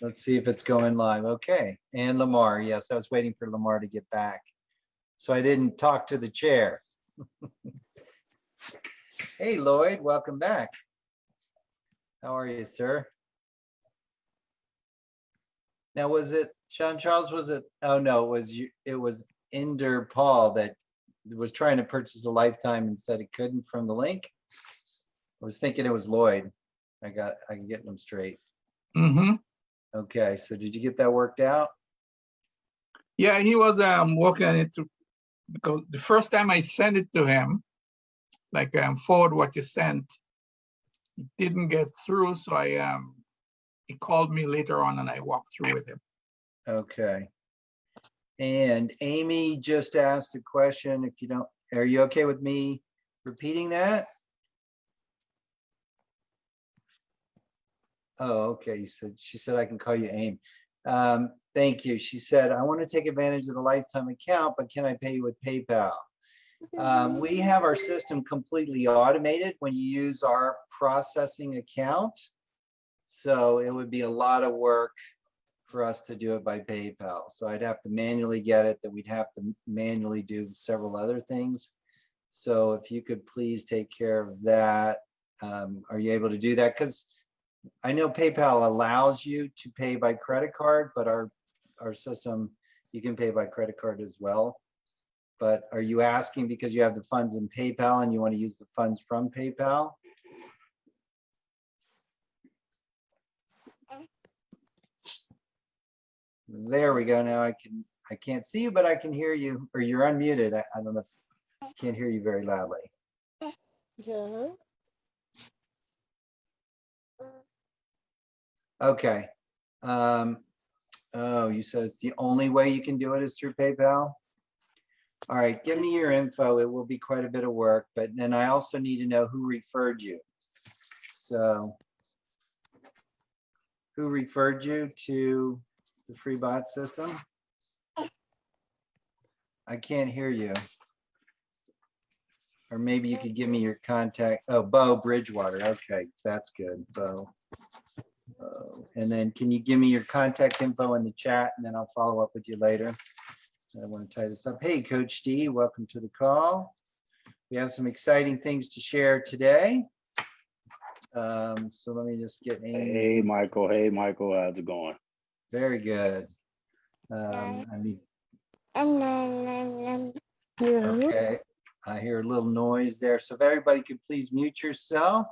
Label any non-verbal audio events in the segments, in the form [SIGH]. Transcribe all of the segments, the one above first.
let's see if it's going live. Okay, and Lamar, yes, I was waiting for Lamar to get back. So I didn't talk to the chair. [LAUGHS] Hey Lloyd, welcome back. How are you, sir? Now, was it, Sean Charles, was it, oh no, it was you, it was Inder Paul that was trying to purchase a lifetime and said it couldn't from the link? I was thinking it was Lloyd. I got, I can get them straight. hmm Okay, so did you get that worked out? Yeah, he was um working on it to, because the first time I sent it to him, like um forward what you sent, it didn't get through, so I um, he called me later on and I walked through with him. Okay. And Amy just asked a question, if you don't, are you okay with me repeating that? Oh, okay, you said, she said I can call you Aim. Um, thank you. She said, I want to take advantage of the lifetime account, but can I pay you with PayPal? Um, we have our system completely automated when you use our processing account. So it would be a lot of work for us to do it by PayPal. So I'd have to manually get it, that we'd have to manually do several other things. So if you could please take care of that. Um, are you able to do that? Because I know PayPal allows you to pay by credit card, but our, our system, you can pay by credit card as well. But are you asking because you have the funds in PayPal and you want to use the funds from PayPal? There we go. Now I can, I can't see you, but I can hear you, or you're unmuted. I, I don't know. Can't hear you very loudly. Yes. Okay. Um, oh, you said it's the only way you can do it is through PayPal? All right, give me your info. It will be quite a bit of work, but then I also need to know who referred you. So who referred you to the free bot system? I can't hear you. Or maybe you could give me your contact. Oh, Bo Bridgewater. Okay, that's good, Bo. And then can you give me your contact info in the chat and then I'll follow up with you later. I want to tie this up. Hey, Coach D, welcome to the call. We have some exciting things to share today. Um, so let me just get Amy. Hey, Michael. Hey, Michael. How's it going? Very good. Um, I mean, And then, and then, yeah. okay, I hear a little noise there. So if everybody could please mute yourself.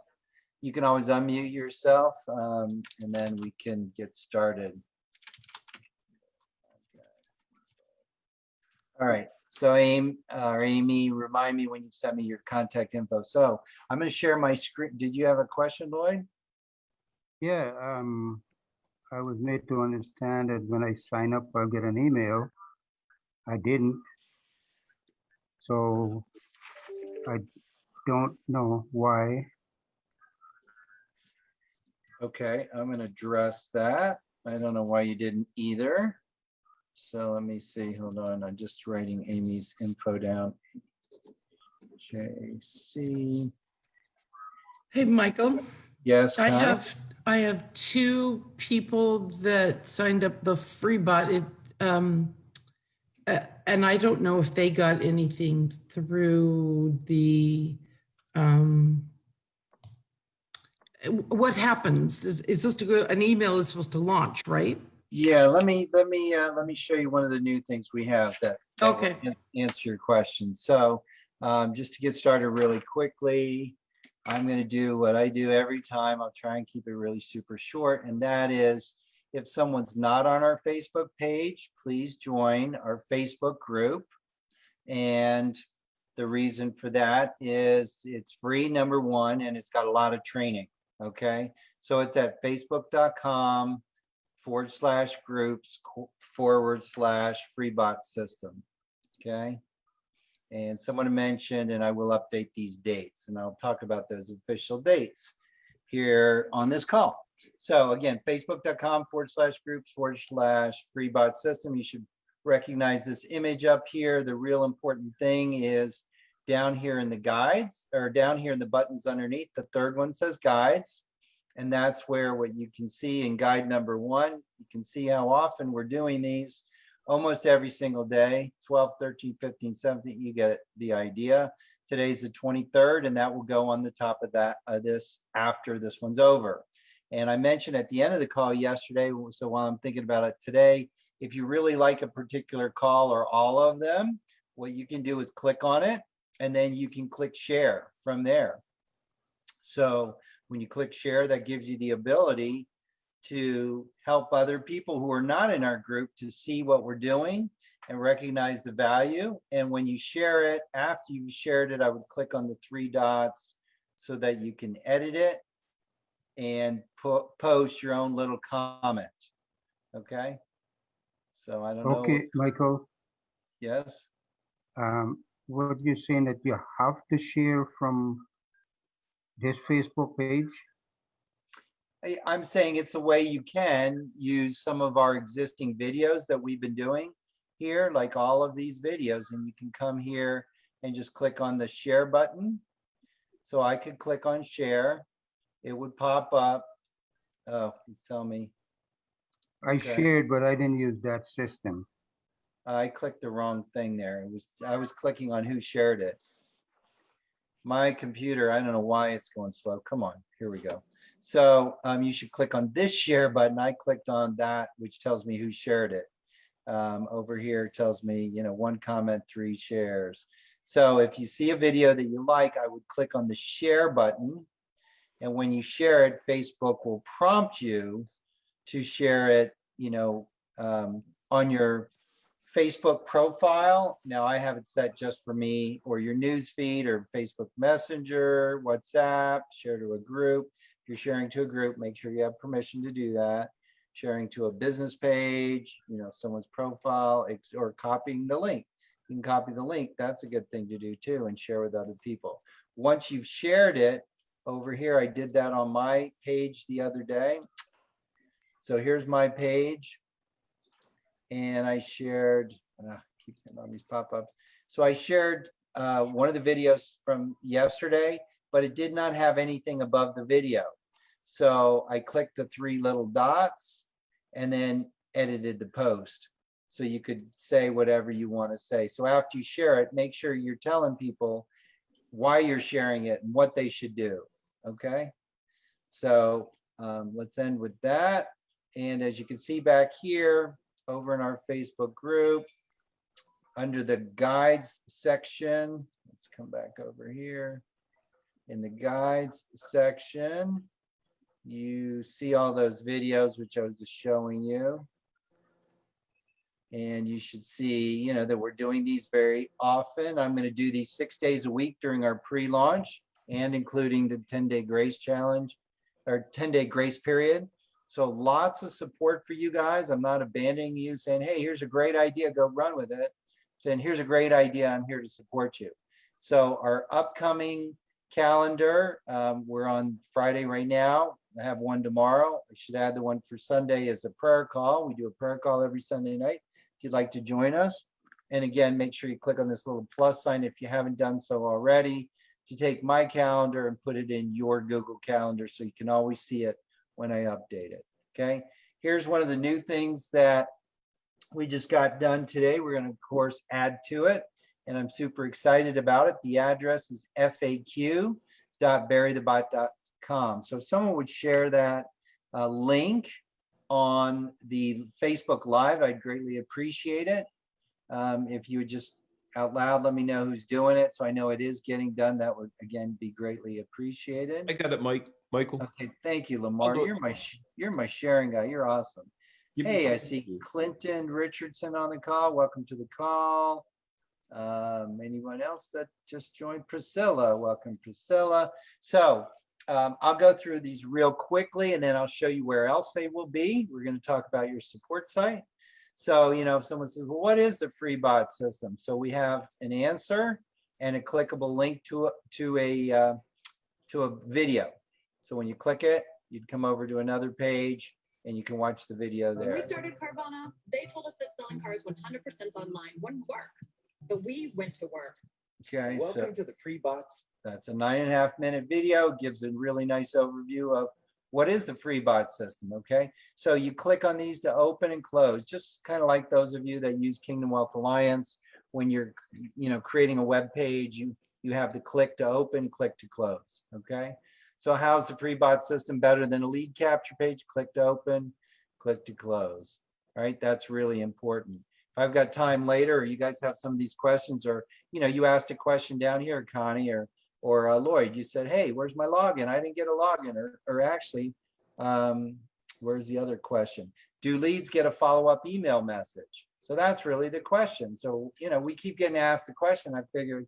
You can always unmute yourself, um, and then we can get started. All right, so Aim, or Amy, remind me when you send me your contact info. So I'm gonna share my screen. Did you have a question, Lloyd? Yeah, um, I was made to understand that when I sign up, I'll get an email. I didn't. So I don't know why. Okay, I'm gonna address that. I don't know why you didn't either. So let me see, hold on, I'm just writing Amy's info down. JC, Hey, Michael, yes, I have, I have two people that signed up the free bot. It, um, uh, and I don't know if they got anything through the, um, what happens? Is, it's supposed to go, an email is supposed to launch, right? Yeah, let me, let me, uh, let me show you one of the new things we have that. that Okay. an- Answer your question. So, um, just to get started really quickly, I'm gonna do what I do every time. I'll try and keep it really super short, and that is if someone's not on our Facebook page, please join our Facebook group. And the reason for that is it's free, number one, and it's got a lot of training, okay? So it's at facebook.com forward slash groups forward slash free bot system, okay? And someone mentioned, and I will update these dates, and I'll talk about those official dates here on this call. So again, facebook.com forward slash groups forward slash free bot system. You should recognize this image up here. The real important thing is down here in the guides or down here in the buttons underneath. The third one says guides. And that's where what you can see in guide number one, you can see how often we're doing these almost every single day, 12, 13, 15, 17, you get the idea. Today's the 23rd and that will go on the top of that, uh, this after this one's over. And I mentioned at the end of the call yesterday, so while I'm thinking about it today, if you really like a particular call or all of them, what you can do is click on it and then you can click share from there. So when you click share, that gives you the ability to help other people who are not in our group to see what we're doing and recognize the value. And when you share it, after you've shared it, I would click on the three dots so that you can edit it and post your own little comment. Okay? So I don't know. Okay, Michael, Yes? um, what you're saying that you have to share from this Facebook page? I'm saying it's a way you can use some of our existing videos that we've been doing here, like all of these videos, and you can come here and just click on the share button. So I could click on share, it would pop up. Oh, tell me, I Okay. shared, but I didn't use that system. I clicked the wrong thing there. It was, I was clicking on who shared it. My computer, I don't know why it's going slow. Come on, here we go. So um, you should click on this share button. I clicked on that, which tells me who shared it. Um, over here tells me, you know, one comment, three shares. So if you see a video that you like, I would click on the share button. And when you share it, Facebook will prompt you to share it, you know, um, on your Facebook profile. Now I have it set just for me or your news feed or Facebook Messenger, WhatsApp, share to a group. If you're sharing to a group, make sure you have permission to do that. Sharing to a business page, you know, someone's profile, or copying the link. You can copy the link. That's a good thing to do too and share with other people. Once you've shared it over here, I did that on my page the other day. So here's my page and I shared, uh, keep on these pop-ups. So I shared uh, one of the videos from yesterday, but it did not have anything above the video. So I clicked the three little dots and then edited the post. So you could say whatever you want to say. So after you share it, make sure you're telling people why you're sharing it and what they should do. Okay? So um, let's end with that. And as you can see back here, over in our Facebook group, under the guides section, let's come back over here. In the guides section, you see all those videos which I was just showing you. And you should see, you know, that we're doing these very often. I'm going to do these six days a week during our pre-launch and including the 10-day grace challenge or 10-day grace period. So lots of support for you guys. I'm not abandoning you saying, hey, here's a great idea, go run with it. Saying, here's a great idea, I'm here to support you. So our upcoming calendar, um, we're on Friday right now. I have one tomorrow. I should add the one for Sunday as a prayer call. We do a prayer call every Sunday night if you'd like to join us. And again, make sure you click on this little plus sign if you haven't done so already to take my calendar and put it in your Google Calendar so you can always see it when I update it. Okay, here's one of the new things that we just got done today. We're going to, of course, add to it, and I'm super excited about it. The address is faq.burythebot.com. So if someone would share that uh, link on the Facebook Live, I'd greatly appreciate it. Um, if you would just out loud let me know who's doing it so I know it is getting done, that would again be greatly appreciated. I got it, Mike, Michael. Okay, thank you, Lamar. You're my, you're my sharing guy. You're awesome. Give Hey, I see. Clinton Richardson on the call. Welcome to the call. Um, anyone else that just joined? Priscilla, welcome Priscilla. So um, I'll go through these real quickly and then I'll show you where else they will be. We're going to talk about your support site. So, you know, if someone says, well, what is the free bot system? So we have an answer and a clickable link to, a- to a, uh, to a video. So when you click it, you'd come over to another page and you can watch the video When we started Carvana, they told us that selling cars 100% online wouldn't work, but we went to work. Okay, so Welcome to the free bots. that's a nine and a half minute video, gives a really nice overview of what is the free bot system, okay? So you click on these to open and close, just kind of like those of you that use Kingdom Wealth Alliance. When you're, you know, creating a web page, you, you have the click to open, click to close, okay? So how's the free bot system better than a lead capture page? Click to open, click to close. Right, that's really important. If I've got time later, or you guys have some of these questions, or, you know, you asked a question down here, Connie, or, or uh, Lloyd, you said, hey, where's my login? I didn't get a login, or, or actually, um, where's the other question? Do leads get a follow-up email message? So that's really the question. So, you know, we keep getting asked the question. I figured,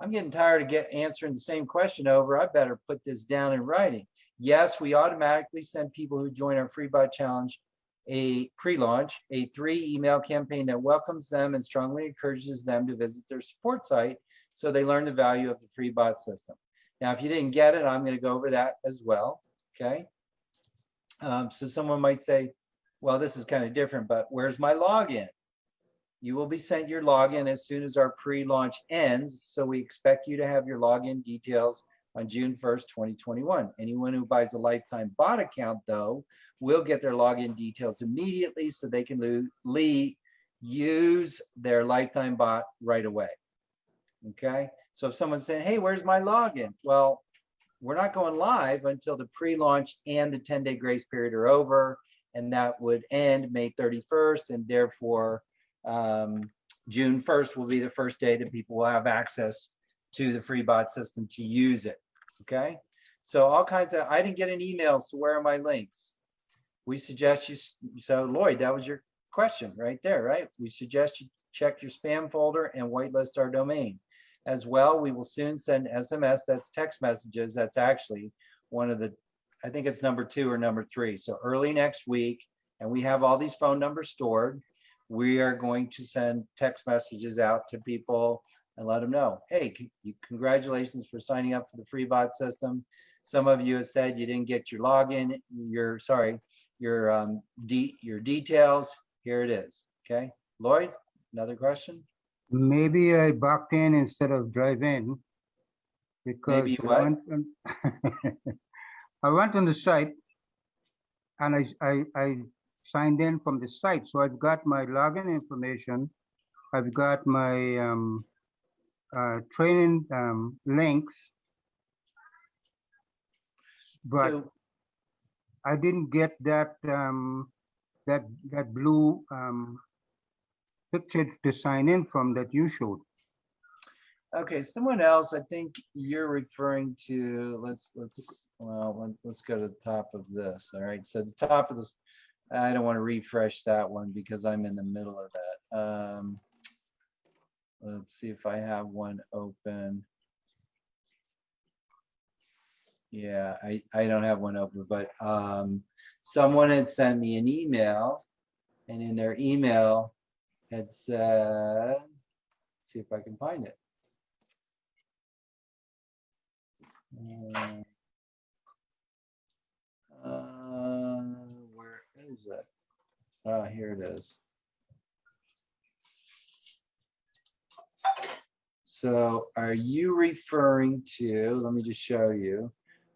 I'm getting tired of get answering the same question over. I better put this down in writing. Yes, we automatically send people who join our free bot challenge a pre-launch, a three email campaign that welcomes them and strongly encourages them to visit their support site so they learn the value of the free bot system. Now, if you didn't get it, I'm going to go over that as well. Okay. Um, so someone might say, well, this is kind of different, but where's my login? You will be sent your login as soon as our pre-launch ends. So we expect you to have your login details on June 1st, 2021. Anyone who buys a lifetime bot account, though, will get their login details immediately so they can use their lifetime bot right away. Okay, so if someone's saying, hey, where's my login? Well, we're not going live until the pre-launch and the 10-day grace period are over, and that would end May 31st, and therefore um, June 1st will be the first day that people will have access to the free bot system to use it. Okay, so all kinds of, I didn't get an email, so where are my links? We suggest you, so Lloyd, that was your question right there, right? We suggest you check your spam folder and whitelist our domain. As well, we will soon send SMS, that's text messages, that's actually one of the, I think it's number two or number three. So early next week, and we have all these phone numbers stored. We are going to send text messages out to people and let them know, hey, congratulations for signing up for the free bot system. Some of you have said you didn't get your login, your, sorry, your, um, de, your details. Here it is, okay? Lloyd, another question? Maybe I backed in instead of drive in. Because Maybe I went on- [LAUGHS] I went on the site and I, I, I signed in from the site, so I've got my login information. I've got my, um, uh, training, um, links. But So, I didn't get that, um, that, that blue, um, picture to sign in from that you showed. okay, someone else, I think you're referring to, let's, let's, well, let's, let's go to the top of this, all right? So the top of this, I don't want to refresh that one because I'm in the middle of that. Um, let's see if I have one open. Yeah, I, I don't have one open, but, um, someone had sent me an email and in their email had said, see if I can find it. Uh, uh, where is it? Ah, here it is. So are you referring to, let me just show you.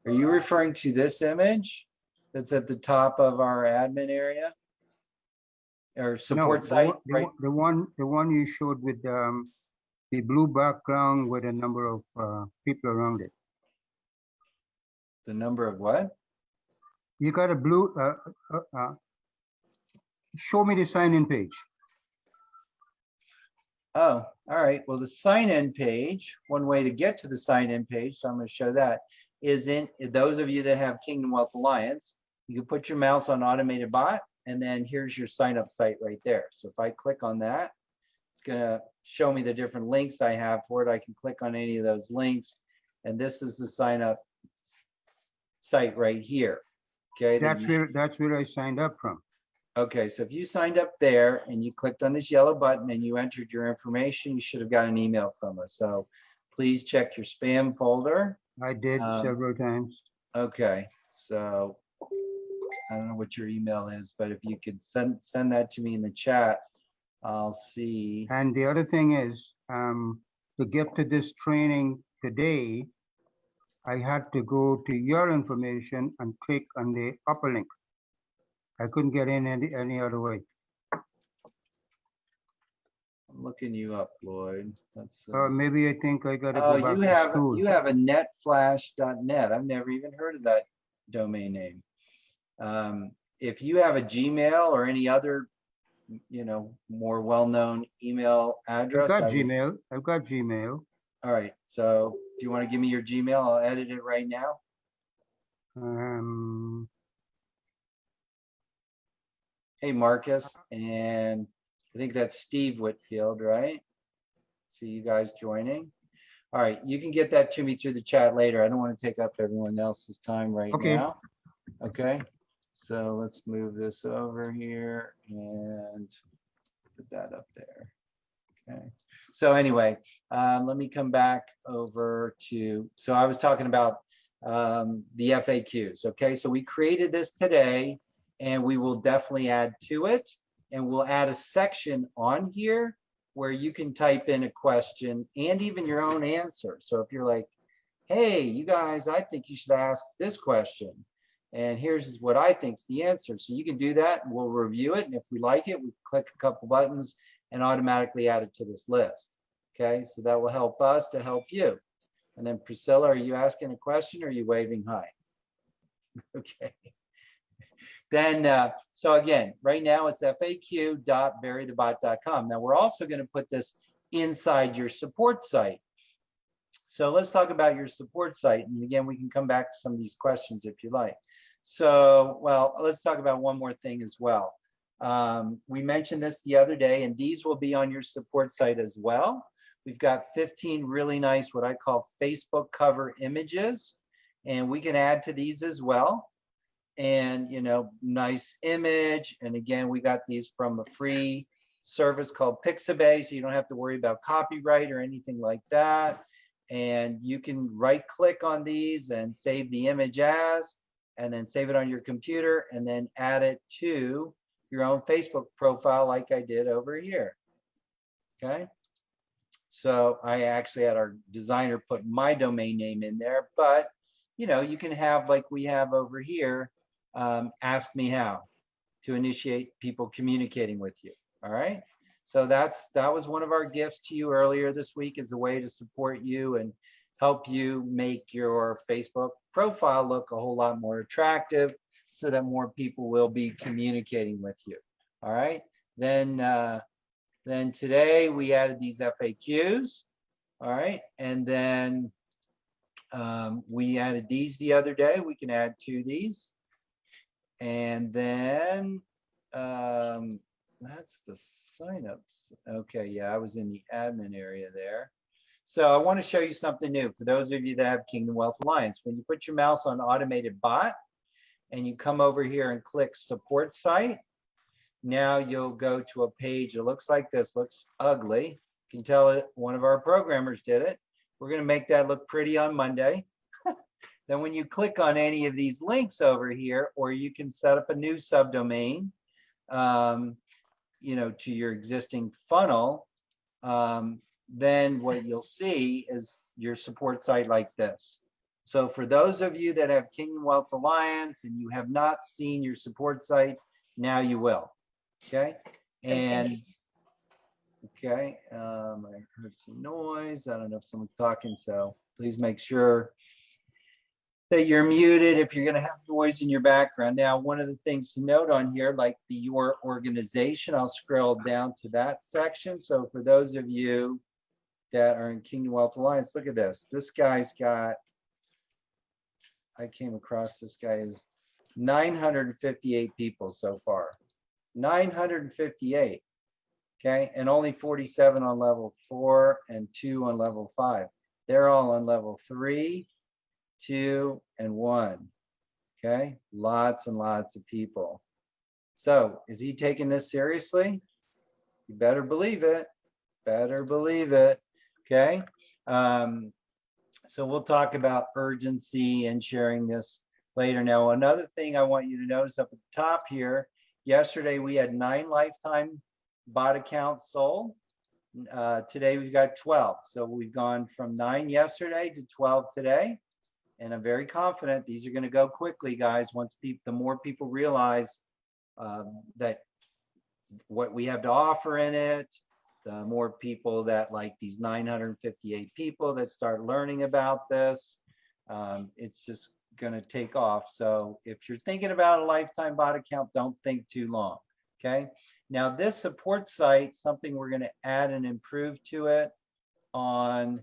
Are you referring to this image that's at the top of our admin area? Or No, support the site, one- the right? one- The one, the one you showed with um, the blue background with a number of uh, people around it. The number of what? You got a blue, uh, uh, uh, show me the sign-in page. Oh, all right. Well, the sign-in page, one way to get to the sign-in page, so I'm going to show that, is in, those of you that have Kingdom Wealth Alliance, you can put your mouse on automated bot, and then here's your sign-up site right there. So if I click on that, it's going to show me the different links I have for it. I can click on any of those links, and this is the sign-up site right here. Okay. That's you- where, that's where I signed up from. Okay, so if you signed up there and you clicked on this yellow button and you entered your information, you should have got an email from us. So please check your spam folder. I did Um, several times. Okay, so I don't know what your email is, but if you could send, send that to me in the chat, I'll see. And the other thing is, um, to get to this training today, I had to go to your information and click on the upper link. I couldn't get in any, any other way. I'm looking you up, Lloyd. That's. uh, Or maybe I think I gotta Oh, go back you to have, school. you have a netflash.net. I've never even heard of that domain name. Um, if you have a Gmail or any other, you know, more well-known email address. I've address. I got would- Gmail, I've got Gmail. All right, so do you want to give me your Gmail? I'll edit it right now. Um, Hey, Marcus, and I think that's Steve Whitfield, right? See you guys joining. All right, you can get that to me through the chat later. I don't want to take up everyone else's time right Okay. now. Okay, so let's move this over here and put that up there. Okay, so anyway, um, let me come back over to, so I was talking about um, the FAQs. Okay, so we created this today and we will definitely add to it. And we'll add a section on here where you can type in a question and even your own answer. So if you're like, hey, you guys, I think you should ask this question. And here's what I think's the answer. So you can do that. We'll review it. And if we like it, we click a couple buttons and automatically add it to this list. Okay, so that will help us to help you. And then Priscilla, are you asking a question or are you waving hi? [LAUGHS] Okay. Then, uh, so again, right now it's faq.burythebot.com. Now we're also going to put this inside your support site. So let's talk about your support site. And again, we can come back to some of these questions if you like. So, well, let's talk about one more thing as well. Um, we mentioned this the other day, and these will be on your support site as well. We've got 15 really nice, what I call Facebook cover images, and we can add to these as well and you know nice image and again we got these from a free service called pixabay so you don't have to worry about copyright or anything like that and you can right click on these and save the image as and then save it on your computer and then add it to your own facebook profile like i did over here okay so i actually had our designer put my domain name in there but you know you can have like we have over here um, ask me how to initiate people communicating with you. All right. So that's that was one of our gifts to you earlier this week as a way to support you and help you make your Facebook profile look a whole lot more attractive so that more people will be communicating with you. All right. Then uh, then today we added these FAQs. All right. And then um, we added these the other day. We can add to these. And then, um, that's the signups. Okay, yeah, I was in the admin area there. So I want to show you something new for those of you that have Kingdom Wealth Alliance. When you put your mouse on automated bot and you come over here and click support site, now you'll go to a page that looks like this, looks ugly. You can tell it one of our programmers did it. We're going to make that look pretty on Monday [LAUGHS] then when you click on any of these links over here, or you can set up a new subdomain, um, you know, to your existing funnel, um, then what you'll see is your support site like this. So for those of you that have Kingdom Wealth Alliance and you have not seen your support site, now you will. Okay, and okay, um, I heard some noise. I don't know if someone's talking, so please make sure that you're muted if you're going to have noise in your background. Now, one of the things to note on here, like the your organization, I'll scroll down to that section. So for those of you that are in Kingdom Wealth Alliance, look at this. This guy's got, I came across this guy is 958 people so far. 958. Okay, and only 47 on level four and two on level five. They're all on level three, two, and one. Okay, lots and lots of people. So is he taking this seriously? You better believe it. Better believe it. Okay. Um, so we'll talk about urgency and sharing this later. Now, another thing I want you to notice up at the top here, yesterday we had nine lifetime bot accounts sold. Uh, today we've got 12. So we've gone from nine yesterday to 12 today. And I'm very confident these are gonna go quickly, guys, once people, the more people realize um, that what we have to offer in it, the more people that like these nine hundred and fifty-eight people that start learning about this, um, it's just gonna take off. So if you're thinking about a lifetime bot account, don't think too long, okay? Now, this support site, something we're gonna add and improve to it on,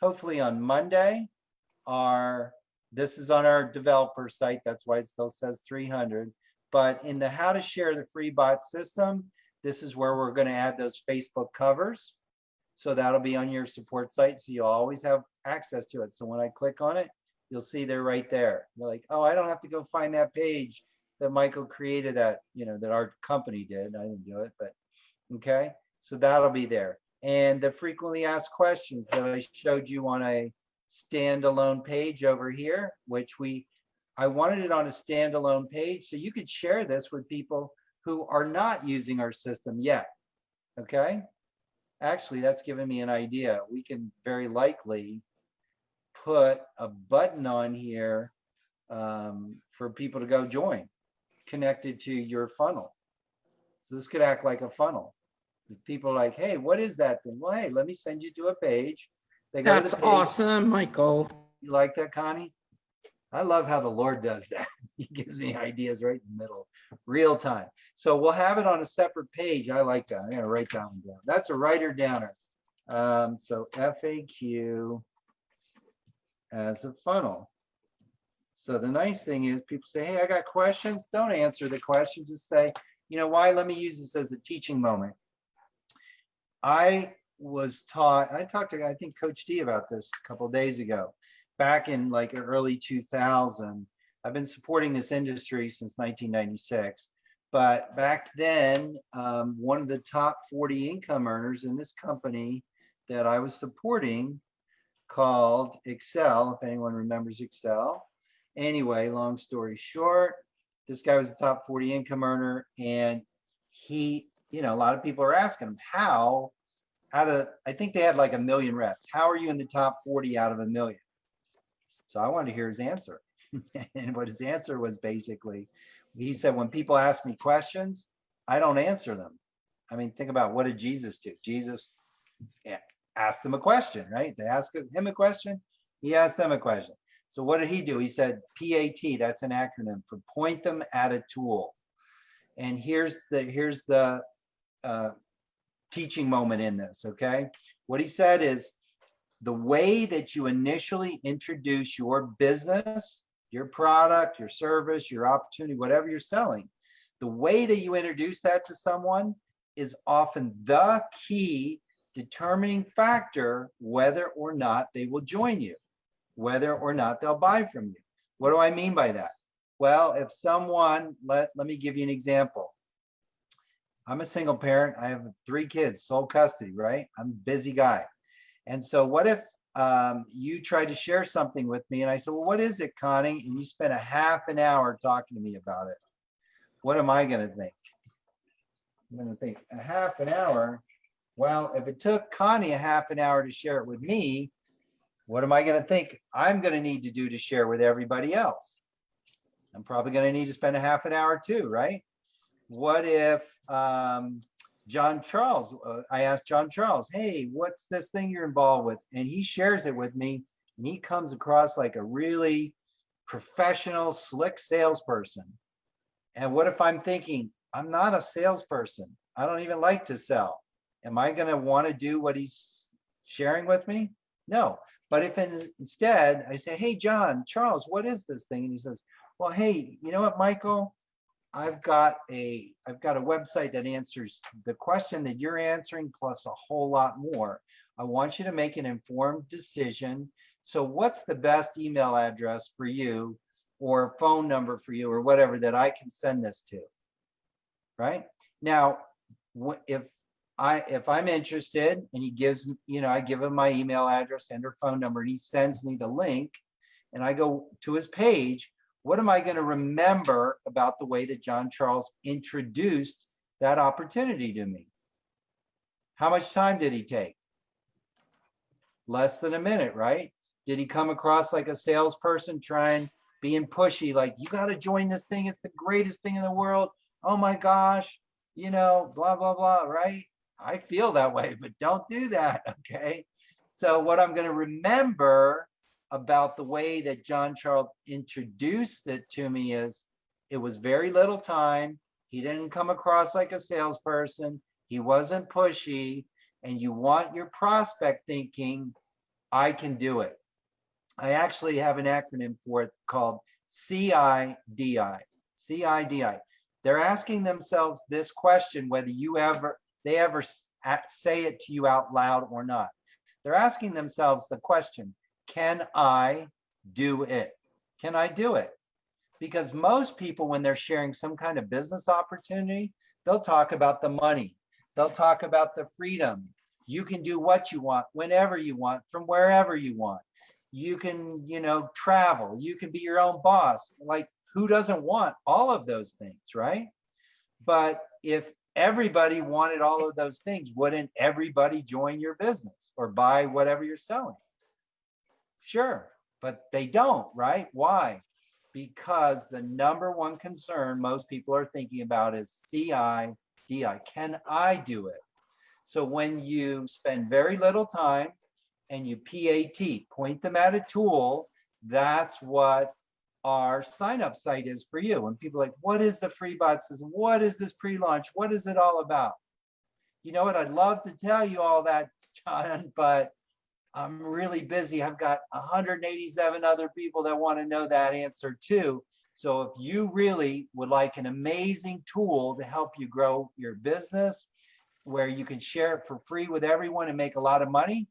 hopefully on Monday. Our, this is on our developer site, that's why it still says three hundred. But in the how to share the free bot system, this is where we're gonna add those Facebook covers. So that'll be on your support site, so you'll always have access to it. So when I click on it, you'll see they're right there. You're like, oh, I don't have to go find that page that Michael created that, you know, that our company did. I didn't do it, but, okay, so that'll be there. And the frequently asked questions that I showed you on a standalone page over here, which we, I wanted it on a standalone page, so you could share this with people who are not using our system yet, okay? Actually, that's given me an idea. We can very likely put a button on here um, for people to go join, connected to your funnel. So this could act like a funnel. If people are like, hey, what is that thing? Well, hey, let me send you to a page. They go That's page. awesome, Michael. You like that, Connie? I love how the Lord does that. [LAUGHS] He gives me ideas right in the middle, real time. So we'll have it on a separate page. I like that. I'm gonna write that one down. That's a writer downer. Um, so FAQ as a funnel. So the nice thing is people say, hey, I got questions. Don't answer the question. Just say, you know, why? Let me use this as a teaching moment. I was taught, I talked to, I think Coach D about this a couple days ago. Back in like early 2000, I've been supporting this industry since 1996. But back then, um, one of the top 40 income earners in this company that I was supporting called Excel, if anyone remembers Excel. Anyway, long story short, this guy was a top 40 income earner and he, you know, a lot of people are asking him how, out of, I think they had like a million reps. How are you in the top 40 out of a million? So I wanted to hear his answer. [LAUGHS] and what his answer was basically, he said, when people ask me questions, I don't answer them. I mean, think about what did Jesus do? Jesus asked them a question, right? They asked him a question, he asked them a question. So what did he do? He said PAT, that's an acronym for point them at a tool. And here's the here's the uh, teaching moment in this, okay? What he said is the way that you initially introduce your business, your product, your service, your opportunity, whatever you're selling, the way that you introduce that to someone is often the key determining factor whether or not they will join you, whether or not they'll buy from you. What do I mean by that? Well, if someone, let, let me give you an example. I'm a single parent. I have three kids, sole custody, right? I'm a busy guy. And so what if um, you tried to share something with me and I said, well, what is it, Connie? And you spent a half an hour talking to me about it. What am I gonna think? I'm gonna think a half an hour. Well, if it took Connie a half an hour to share it with me, what am I gonna think I'm gonna need to do to share with everybody else? I'm probably gonna need to spend a half an hour too, right? What if um, John Charles, uh, I asked John Charles, hey, what's this thing you're involved with? And he shares it with me and he comes across like a really professional, slick salesperson. And what if I'm thinking, I'm not a salesperson. I don't even like to sell. Am I going to want to do what he's sharing with me? No. But if in- instead I say, hey, John, Charles, what is this thing? And he says, well, hey, you know what, Michael? I've got a, I've got a website that answers the question that you're answering plus a whole lot more. I want you to make an informed decision. So what's the best email address for you or phone number for you or whatever that I can send this to? Right? Now, if I, if I'm interested and he gives, you know, I give him my email address and her phone number and he sends me the link and I go to his page, what am I going to remember about the way that John Charles introduced that opportunity to me? How much time did he take? Less than a minute, right? Did he come across like a salesperson trying, being pushy, like, you gotta join this thing, it's the greatest thing in the world. Oh my gosh, you know, blah, blah, blah, right? I feel that way, but don't do that, [LAUGHS] okay? So what I'm gonna remember about the way that John Charles introduced it to me is it was very little time. He didn't come across like a salesperson. He wasn't pushy. And you want your prospect thinking, I can do it. I actually have an acronym for it called CIDI. CIDI. They're asking themselves this question, whether you ever, they ever say it to you out loud or not. They're asking themselves the question, can I do it? Can I do it? Because most people, when they're sharing some kind of business opportunity, they'll talk about the money. They'll talk about the freedom. You can do what you want, whenever you want, from wherever you want. You can, you know, travel. You can be your own boss. Like, who doesn't want all of those things, right? But if everybody wanted all of those things, wouldn't everybody join your business or buy whatever you're selling? Sure, but they don't, right? Why? Because the number one concern most people are thinking about is CI, DI. Can I do it? So when you spend very little time and you PAT, point them at a tool, that's what our sign up site is for you. And people like, what is the free bot system? What is this pre-launch? What is it all about? You know what? I'd love to tell you all that, John, [LAUGHS] but I'm really busy. I've got 187 other people that want to know that answer too. So if you really would like an amazing tool to help you grow your business, where you can share it for free with everyone and make a lot of money,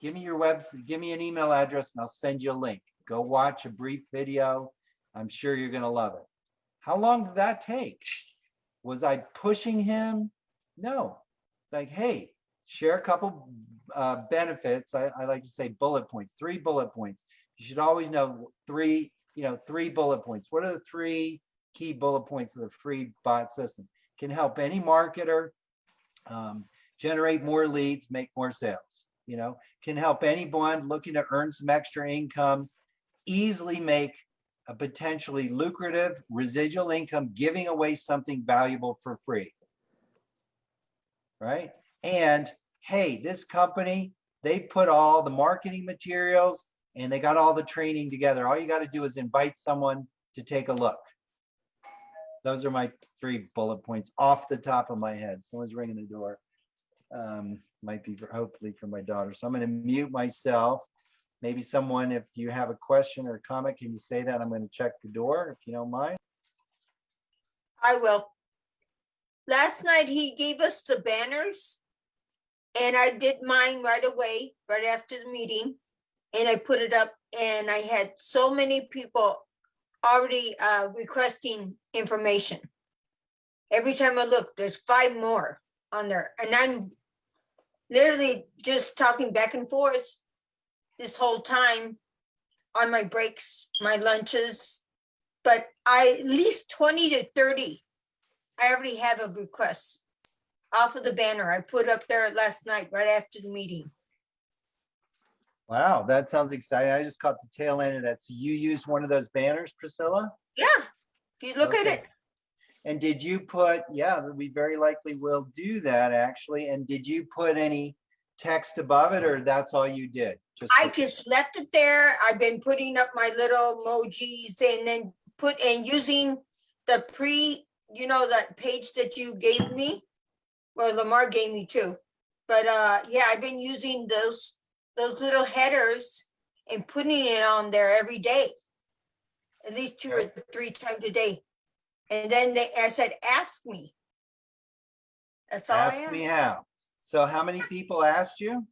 give me your website, give me an email address and I'll send you a link. Go watch a brief video. I'm sure you're gonna love it. How long did that take? Was I pushing him? No. Like, hey, share a couple uh, benefits. I, I like to say bullet points, three bullet points. You should always know three, you know, three bullet points. What are the three key bullet points of the free bot system? Can help any marketer um, generate more leads, make more sales. You know, can help anyone looking to earn some extra income easily make a potentially lucrative residual income, giving away something valuable for free. Right? And hey, this company, they put all the marketing materials and they got all the training together. All you got to do is invite someone to take a look. Those are my three bullet points off the top of my head. Someone's ringing the door. Um, might be for, hopefully for my daughter. So I'm going to mute myself. Maybe someone, if you have a question or comment, can you say that? I'm going to check the door if you don't mind. I will. Last night, he gave us the banners. And I did mine right away, right after the meeting. And I put it up and I had so many people already uh requesting information. Every time I look, there's five more on there and I'm literally just talking back and forth this whole time on my breaks, my lunches. But I, at least twenty to thirty, I already have a request off of the banner I put up there last night, right after the meeting. Wow, that sounds exciting. I just caught the tail end of that. So you used one of those banners, Priscilla? Yeah, if you look at it, And did you put, yeah, we very likely will do that actually. And did you put any text above it or that's all you did? Just I just left it there. I've been putting up my little emojis and then put and using the pre, you know, that page that you gave me. Well, Lamar gave me two, But uh, yeah, I've been using those, those little headers and putting it on there every day. At least two or three times a day. And then they, I said, ask me. That's all I Ask me how. So how many people asked you?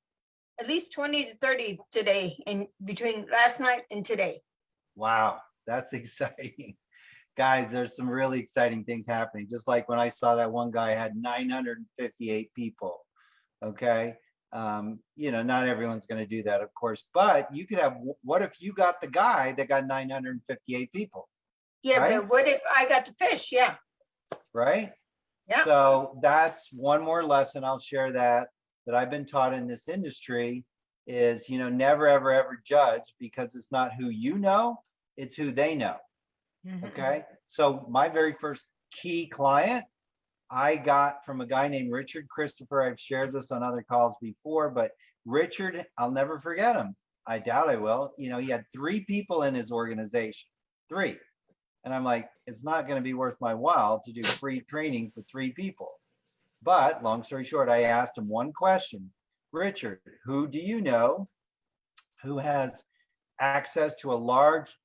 At least twenty to thirty today in between last night and today. Wow, that's [LAUGHS] exciting. Guys, there's some really exciting things happening. Just like when I saw that one guy had 958 people. Okay. Um, you know, not everyone's going to do that, of course, but you could have, what if you got the guy that got 958 people, Yeah, Right? but what if I got the fish? Yeah, right? Yeah. So that's one more lesson. I'll share that, that I've been taught in this industry. is, you know, never, ever, ever judge because it's not who you know, it's who they know. Mm-hmm. Okay, so my very first key client, I got from a guy named Richard Christopher. I've shared this on other calls before, but Richard, I'll never forget him. I doubt I will. You know, he had three people in his organization, three. And I'm like, it's not going to be worth my while to do free training for three people. But long story short, I asked him one question Richard, who do you know who has access to a large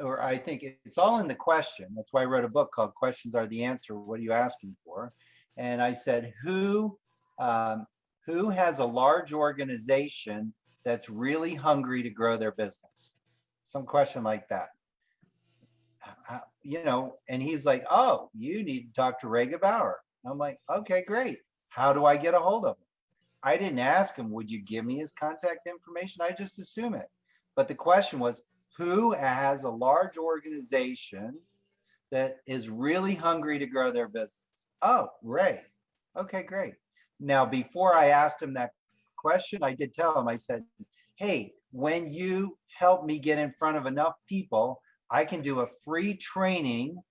or I think it's all in the question. That's why I wrote a book called Questions Are the Answer. What are you asking for? And I said, who um, who has a large organization that's really hungry to grow their business? Some question like that. Uh, You know, and he's like, oh, you need to talk to Ray Bauer. I'm like, okay, great. How do I get a hold of him? I didn't ask him, would you give me his contact information? I just assume it. But the question was, who has a large organization that is really hungry to grow their business? Oh, Ray. Okay, great. Now, before I asked him that question, I did tell him, I said, hey, when you help me get in front of enough people, I can do a free training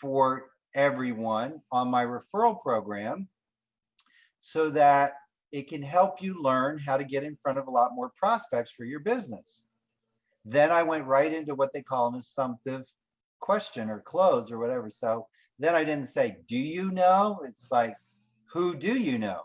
for everyone on my referral program so that it can help you learn how to get in front of a lot more prospects for your business. Then I went right into what they call an assumptive question or close or whatever. So then I didn't say, do you know? It's like, who do you know?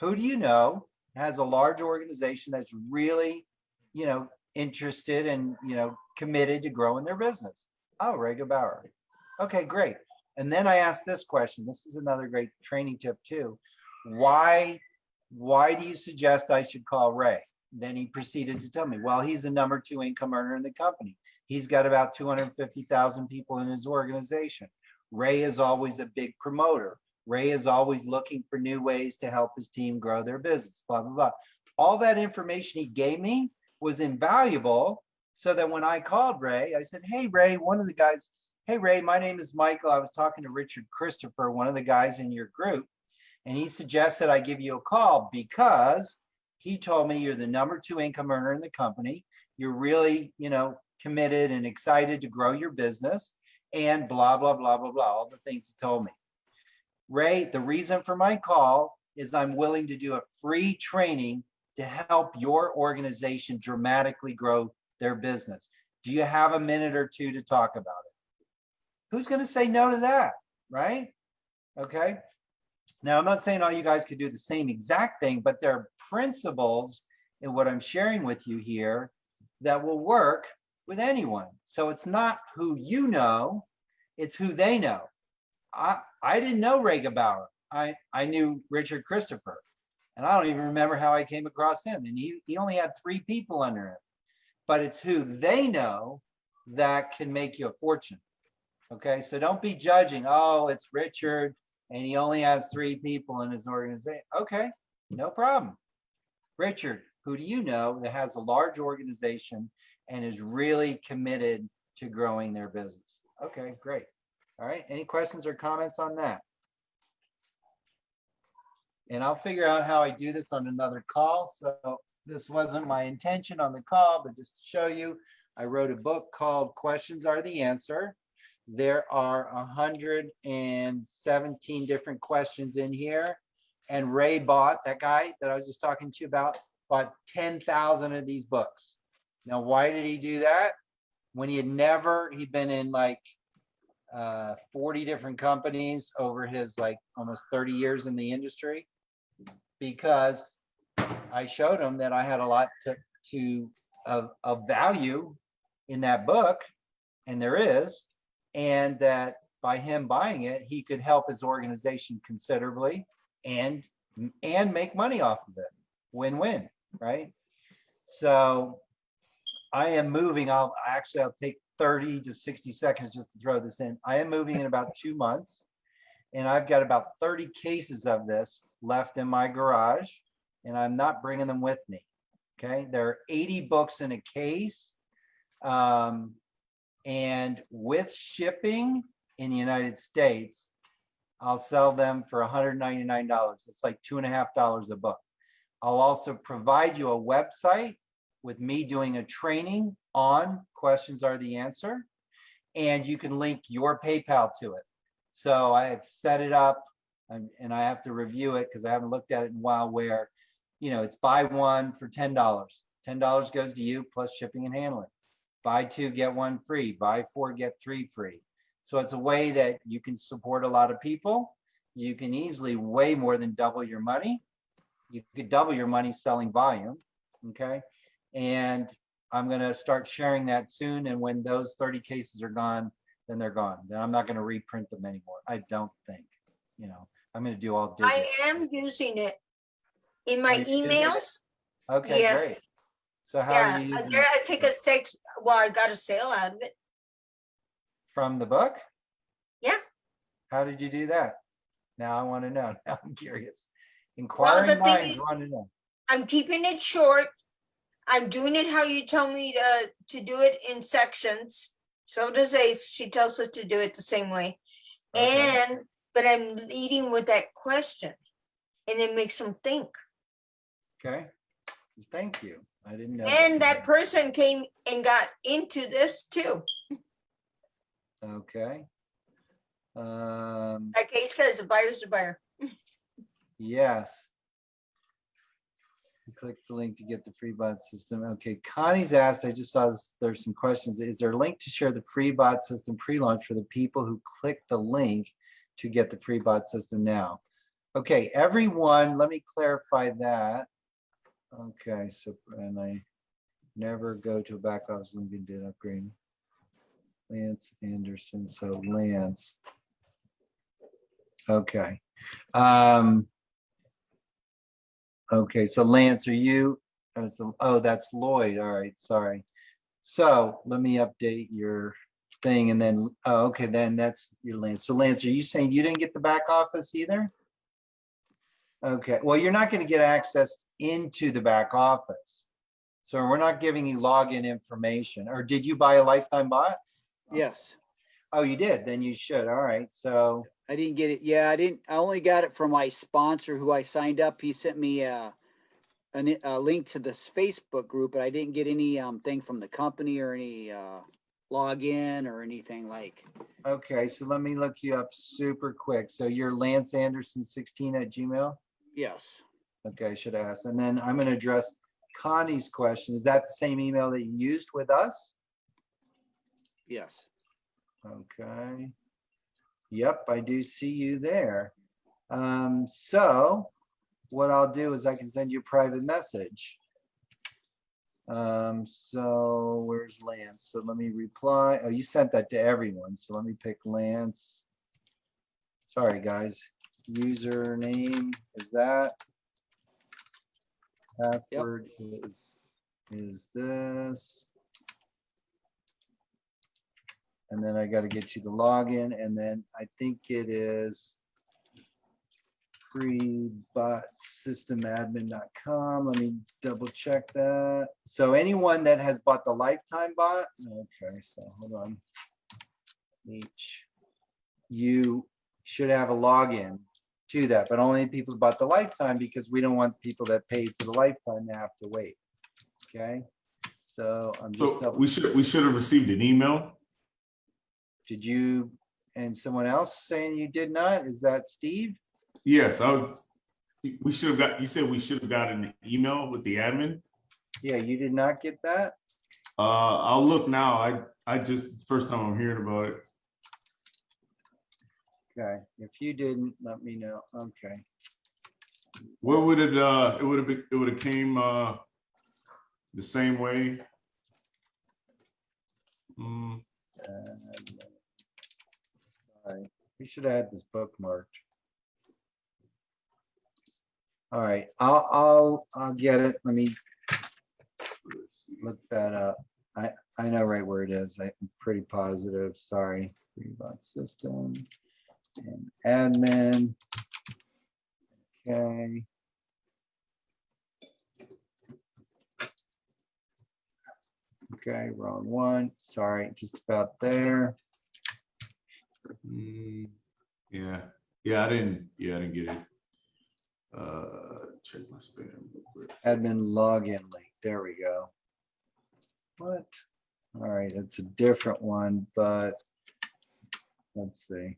Who do you know has a large organization that's really, you know, interested and, you know, committed to growing their business? Oh, Ray Bauer. Okay, great. And then I asked this question. This is another great training tip too. Why, why do you suggest I should call Ray? Then he proceeded to tell me, well, he's the number two income earner in the company. He's got about 250,000 people in his organization. Ray is always a big promoter. Ray is always looking for new ways to help his team grow their business, blah, blah, blah. All that information he gave me was invaluable. So that when I called Ray, I said, Hey, Ray, one of the guys, Hey, Ray, my name is Michael. I was talking to Richard Christopher, one of the guys in your group, and he suggested I give you a call because he told me you're the number two income earner in the company. You're really, you know, committed and excited to grow your business and blah, blah, blah, blah, blah, all the things he told me. Ray, the reason for my call is I'm willing to do a free training to help your organization dramatically grow their business. Do you have a minute or two to talk about it? Who's going to say no to that? Right? Okay. Now, I'm not saying all you guys could do the same exact thing, but there are principles in what I'm sharing with you here that will work with anyone. So it's not who you know, it's who they know. I, I didn't know Ray Bauer. I, I knew Richard Christopher. And I don't even remember how I came across him. And he, he only had three people under him. But it's who they know that can make you a fortune. Okay, so don't be judging, oh, it's Richard and he only has three people in his organization. Okay, no problem. Richard, who do you know that has a large organization and is really committed to growing their business? Okay, great. All right, any questions or comments on that? And I'll figure out how I do this on another call. So this wasn't my intention on the call, but just to show you, I wrote a book called Questions Are the Answer. There are 117 different questions in here. And Ray bought, that guy that I was just talking to you about, bought 10,000 of these books. Now, why did he do that? When he had never, he'd been in like uh, 40 different companies over his like almost 30 years in the industry because I showed him that I had a lot to, to of, of value in that book, and there is, and that by him buying it, he could help his organization considerably and and make money off of it. Win-win, right? So I am moving. I'll actually I'll take 30 to 60 seconds just to throw this in. I am moving in about two months, and I've got about 30 cases of this left in my garage, and I'm not bringing them with me. Okay, there are 80 books in a case. Um, and with shipping in the United States, I'll sell them for $199. It's like two and a half dollars a book. I'll also provide you a website with me doing a training on questions are the answer. And you can link your PayPal to it. So I've set it up and, and I have to review it because I haven't looked at it in a while where, you know, it's buy one for ten dollars. Ten dollars goes to you plus shipping and handling. Buy two, get one free. Buy four, get three free. So it's a way that you can support a lot of people. You can easily way more than double your money. You could double your money selling volume, okay? And I'm gonna start sharing that soon, and when those 30 cases are gone, then they're gone. Then I'm not gonna reprint them anymore. I don't think, you know, I'm gonna do all digital. I am using it in my you using it? emails. Okay, yes. great. So how Yeah, are you I using it? I take a six, well, I got a sale out of it. From the book? Yeah. How did you do that? Now I want to know. [LAUGHS] Now I'm curious. Inquiring thing minds is- want to know. I'm keeping it short. I'm doing it how you tell me to, to do it in sections. So does Ace. She tells us to do it the same way. Okay. And, but I'm leading with that question. And it makes them think. Okay. Thank you. I didn't know. And that person came and got into this too. [LAUGHS] Okay. Um, Like Ace says, a buyer's a buyer. yes. Click the link to get the free bot system. Okay, Connie's asked, I just saw this, there's some questions. Is there a link to share the free bot system pre-launch for the people who click the link to get the free bot system now? Okay, everyone, let me clarify that. Okay, so, and I never go to a back office link and did upgrade. Lance Andersen, so Lance. Okay. Um. Okay, so Lance, are you, oh, that's Lloyd. All right, sorry. So let me update your thing and then, oh, okay, then that's your Lance. So Lance, are you saying you didn't get the back office either? Okay, well, you're not gonna get access into the back office. So we're not giving you login information, or did you buy a lifetime bot? Yes, Oh, you did, then you should. All right, so, I didn't get it. Yeah, I didn't, I only got it from my sponsor who I signed up. He sent me a, an- a link to this Facebook group, but I didn't get any, um, thing from the company or any, uh, login or anything like. okay, so let me look you up super quick. So you're Lance Andersen sixteen at Gmail? Yes, Okay, I should ask. And then I'm gonna address Connie's question. Is that the same email that you used with us? Yes. Okay. Yep, I do see you there. Um, so what I'll do is I can send you a private message. Um, so where's Lance? So let me reply. Oh, you sent that to everyone. So let me pick Lance. Sorry, guys. Username is that. Password is, is this. And then I gotta get you the login and then I think it is freebotsystemadmin.com. Let me double check that. So anyone that has bought the lifetime bot, okay, so hold on. Each, you should have a login to that, but only people bought the lifetime because we don't want people that paid for the lifetime to have to wait. Okay, so I'm just So we should, we should have received an email. Did you, and someone else saying you did not? Is that Steve? Yes, I was, we should have got, you said we should have gotten an email with the admin. Yeah, you did not get that? Uh, I'll look now. I, I just, first time I'm hearing about it. Okay, if you didn't, let me know. Okay. Where would it, uh, it would have been, it would have came, uh, the same way? Hmm, and, uh, Sorry, we should had this bookmarked. All right, I'll, I'll, I'll get it. Let me look that up. I, I know right where it is. I'm pretty positive, sorry. Rebot system and admin. Okay. Okay, wrong one. Sorry, just about there. Hmm, Yeah, yeah, I didn't, yeah, I didn't get it. Uh, Check my spam. real quick. admin login link. There we go. What? All right, it's a different one, but let's see.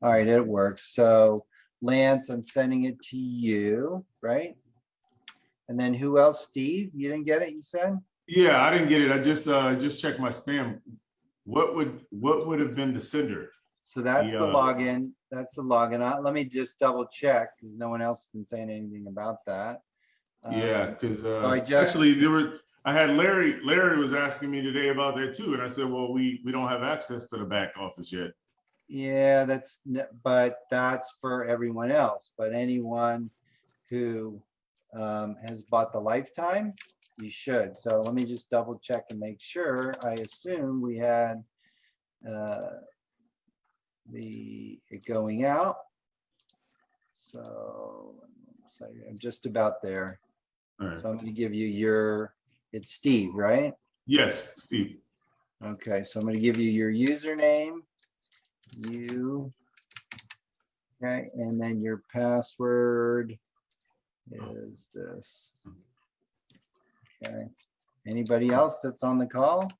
All right, it works. So Lance, I'm sending it to you, right? And then who else? Steve, you didn't get it, you said? Yeah, I didn't get it. I just, uh, just checked my spam. What would, what would have been the sender? So that's the The, uh, login. That's the login. Uh, Let me just double check because no one else has been saying anything about that. Yeah, Um, because, I uh, just- actually, there were, I had Larry, Larry was asking me today about that too, and I said, well, we, we don't have access to the back office yet. Yeah, that's, but that's for everyone else, but anyone who um, has bought the lifetime, you should. So let me just double check and make sure. I assume we had uh, the, going out. So, so I'm just about there. All right. So I'm gonna give you your, it's Steve, right? Yes, Steve. Okay, so I'm gonna give you your username. You. Okay, and then your password is this. Okay, anybody else that's on the call?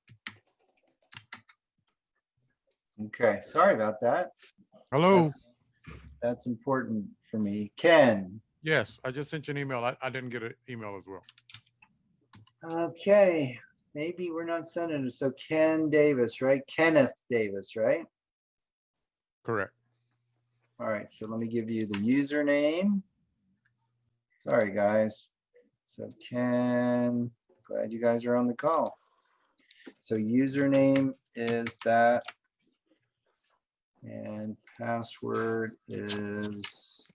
Okay, sorry about that. Hello. That's important for me. Ken, Yes, I just sent you an email. I, I didn't get an email as well. okay, maybe we're not sending it. So Ken Davis, right? Kenneth Davis, right? Correct. All right, so let me give you the username. Sorry, guys. So Ken, glad you guys are on the call. So username is that. And password is.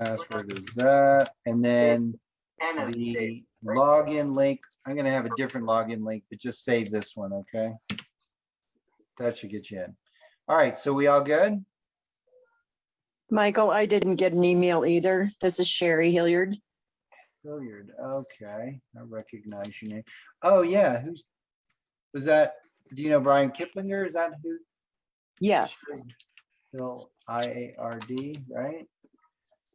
Password is that, and then the login link, I'm gonna have a different login link, but just save this one, okay? That should get you in. All right, so we all good? Michael, I didn't get an email either. This is Sherry Hilliard. Hilliard, okay, I recognize your name. Oh, yeah, who's, was that, do you know Brian Kiplinger? Is that who? Yes, Phil I A R D, right?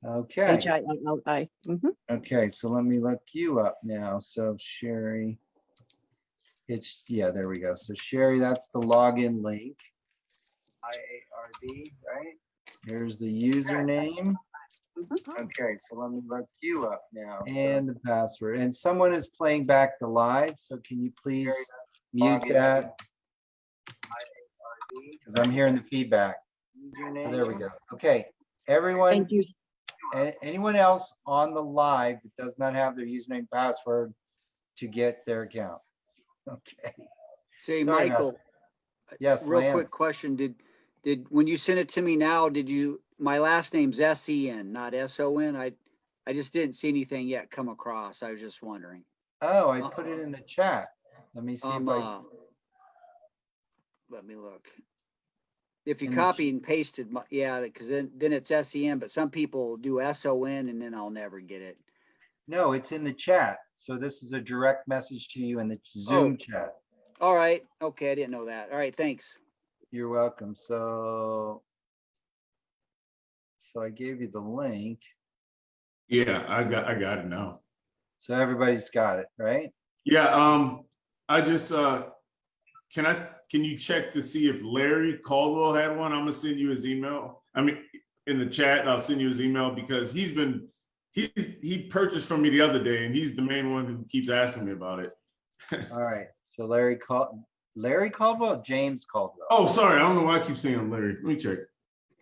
Okay, H I L I. Mhm. okay, so let me look you up now. So Sherry. It's, yeah, there we go. So Sherry, that's the login link. I A R D, right? Here's the username. Okay, so let me look you up now. And the password. And someone is playing back the live, so can you please mute that? Because I'm hearing the feedback. So There we go. Okay, everyone, Thank you. anyone else on the live that does not have their username password to get their account? Okay, Say, Sorry about Michael, yes, real Lance. quick question. Did, did, when you sent it to me now, did you, my last name's S E N, not S O N? I, I just didn't see anything yet come across. I was just wondering. Oh, I put it in the chat. Let me see if Um, I, uh, let me look. If you In copy and pasted, my- yeah, because then, then it's SEM, but some people do S O N and then I'll never get it. no, it's in the chat. So this is a direct message to you in the Zoom chat. All right, okay, I didn't know that. All right, thanks. You're welcome. So. So I gave you the link. Yeah, I got, I got it now. So everybody's got it, right? Yeah, um, I just, uh, can I can you check to see if Larry Caldwell had one? I'm gonna send you his email. I mean, in the chat, I'll send you his email because he's been, he's, he purchased from me the other day and he's the main one who keeps asking me about it. [LAUGHS] All right. So Larry called, Larry Caldwell, James Caldwell. Oh, sorry, I don't know why I keep saying Larry. Let me check.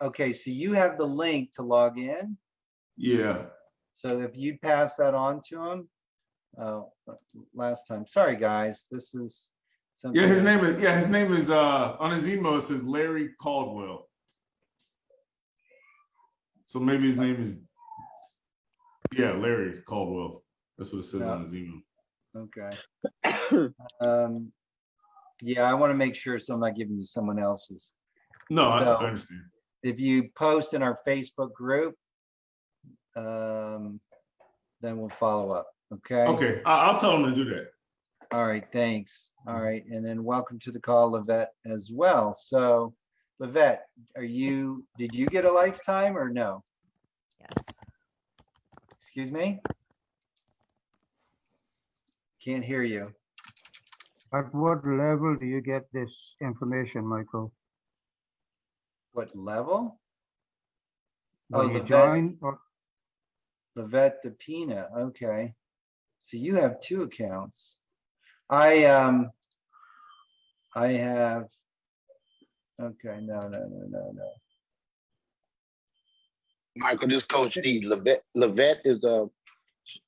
Okay, so you have the link to log in. Yeah, So if you pass that on to him, uh, last time, sorry, guys, this is. something. yeah, his name is, yeah, his name is, uh, on his email, it says Larry Caldwell. So maybe his name is, yeah, Larry Caldwell. That's what it says on his email. Okay. [COUGHS] Um, yeah, I want to make sure so I'm not giving you someone else's. No, I, I understand. If you post in our Facebook group, um, then we'll follow up, okay? Okay, I, I'll tell them to do that. All right, thanks. All right, and then welcome to the call, Levette, as well. So, Levette, are you, did you get a lifetime or no? Yes. Excuse me? Can't hear you. At what level do you get this information, Michael? What level? Oh, When you Levette, join, or Levette DePina, okay. So you have two accounts. I, um, I have, okay, no, no, no, no, no. Michael, this Coach D, Levette, Levette is a,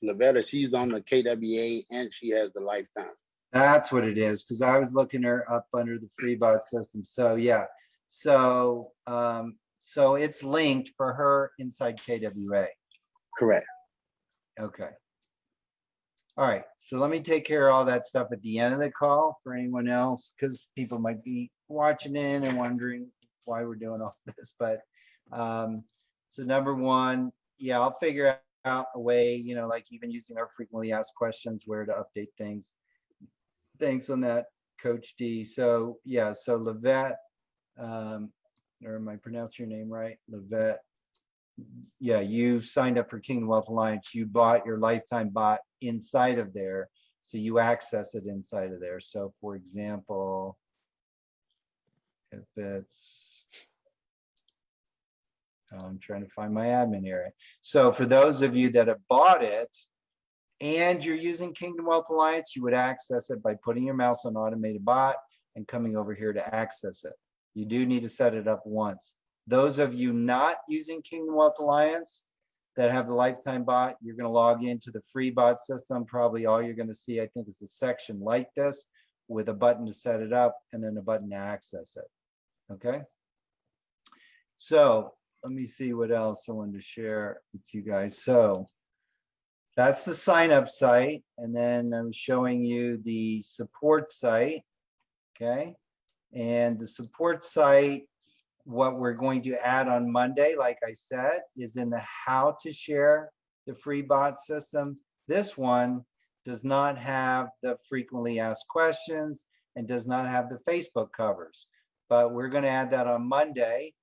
Lavetta, she's on the KWA and she has the lifetime. That's what it is, because I was looking her up under the free bot system. So, yeah. So, um, so it's linked for her inside KWA. Correct. Okay. All right, so let me take care of all that stuff at the end of the call for anyone else, because people might be watching in and wondering why we're doing all [LAUGHS] this, but, um, so number one, yeah, I'll figure out a way, you know, like even using our frequently asked questions, where to update things. Thanks on that, Coach D. So, yeah, so Levette, um, or am I pronouncing your name right? Levette. Yeah, you signed up for Kingdom Wealth Alliance. You bought your lifetime bot inside of there. So you access it inside of there. So for example, if it's, oh, I'm trying to find my admin area. So for those of you that have bought it and you're using Kingdom Wealth Alliance, you would access it by putting your mouse on automated bot and coming over here to access it. You do need to set it up once. Those of you not using Kingdom Wealth Alliance that have the lifetime bot, you're going to log into the free bot system. Probably all you're going to see, I think, is a section like this with a button to set it up and then a button to access it. Okay. So let me see what else I wanted to share with you guys. So that's the sign up site. And then I'm showing you the support site. Okay. And the support site, what we're going to add on Monday, like I said, is in the how to share the free bot system. This one does not have the frequently asked questions and does not have the Facebook covers. But we're going to add that on Monday.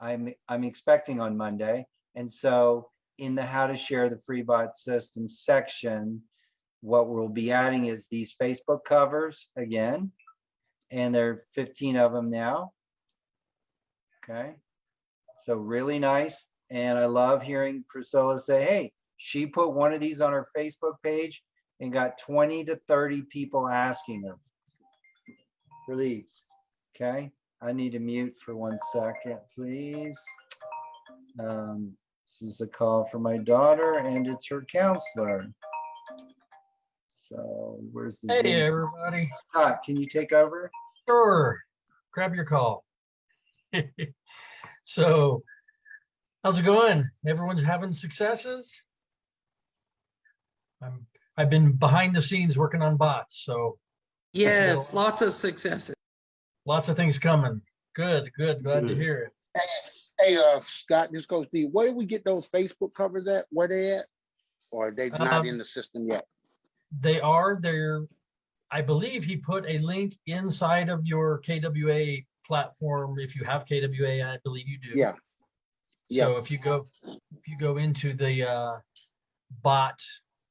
I'm I'm expecting on Monday. And so in the how to share the free bot system section, what we'll be adding is these Facebook covers again. And there are 15 of them now. Okay. So really nice. And I love hearing Priscilla say, hey, she put one of these on her Facebook page and got 20 to 30 people asking her for leads. Okay. I need to mute for one second, please. Um, this is a call from my daughter and it's her counselor. So where's the? Hey, Zoom? everybody. Scott, can you take over? Sure. Grab your call. [LAUGHS] So how's it going? Everyone's having successes? I'm, I've been behind the scenes working on bots, so Yes, lots of successes. lots of things coming. Good, good. Glad to hear it. Hey, uh, Scott, this goes D, where do we get those Facebook covers at? Where they at? Or are they not Um, in the system yet? They are they're I believe he put a link inside of your KWA platform. If you have KWA, I believe you do. Yeah. Yeah. So if you go, if you go into the uh, bot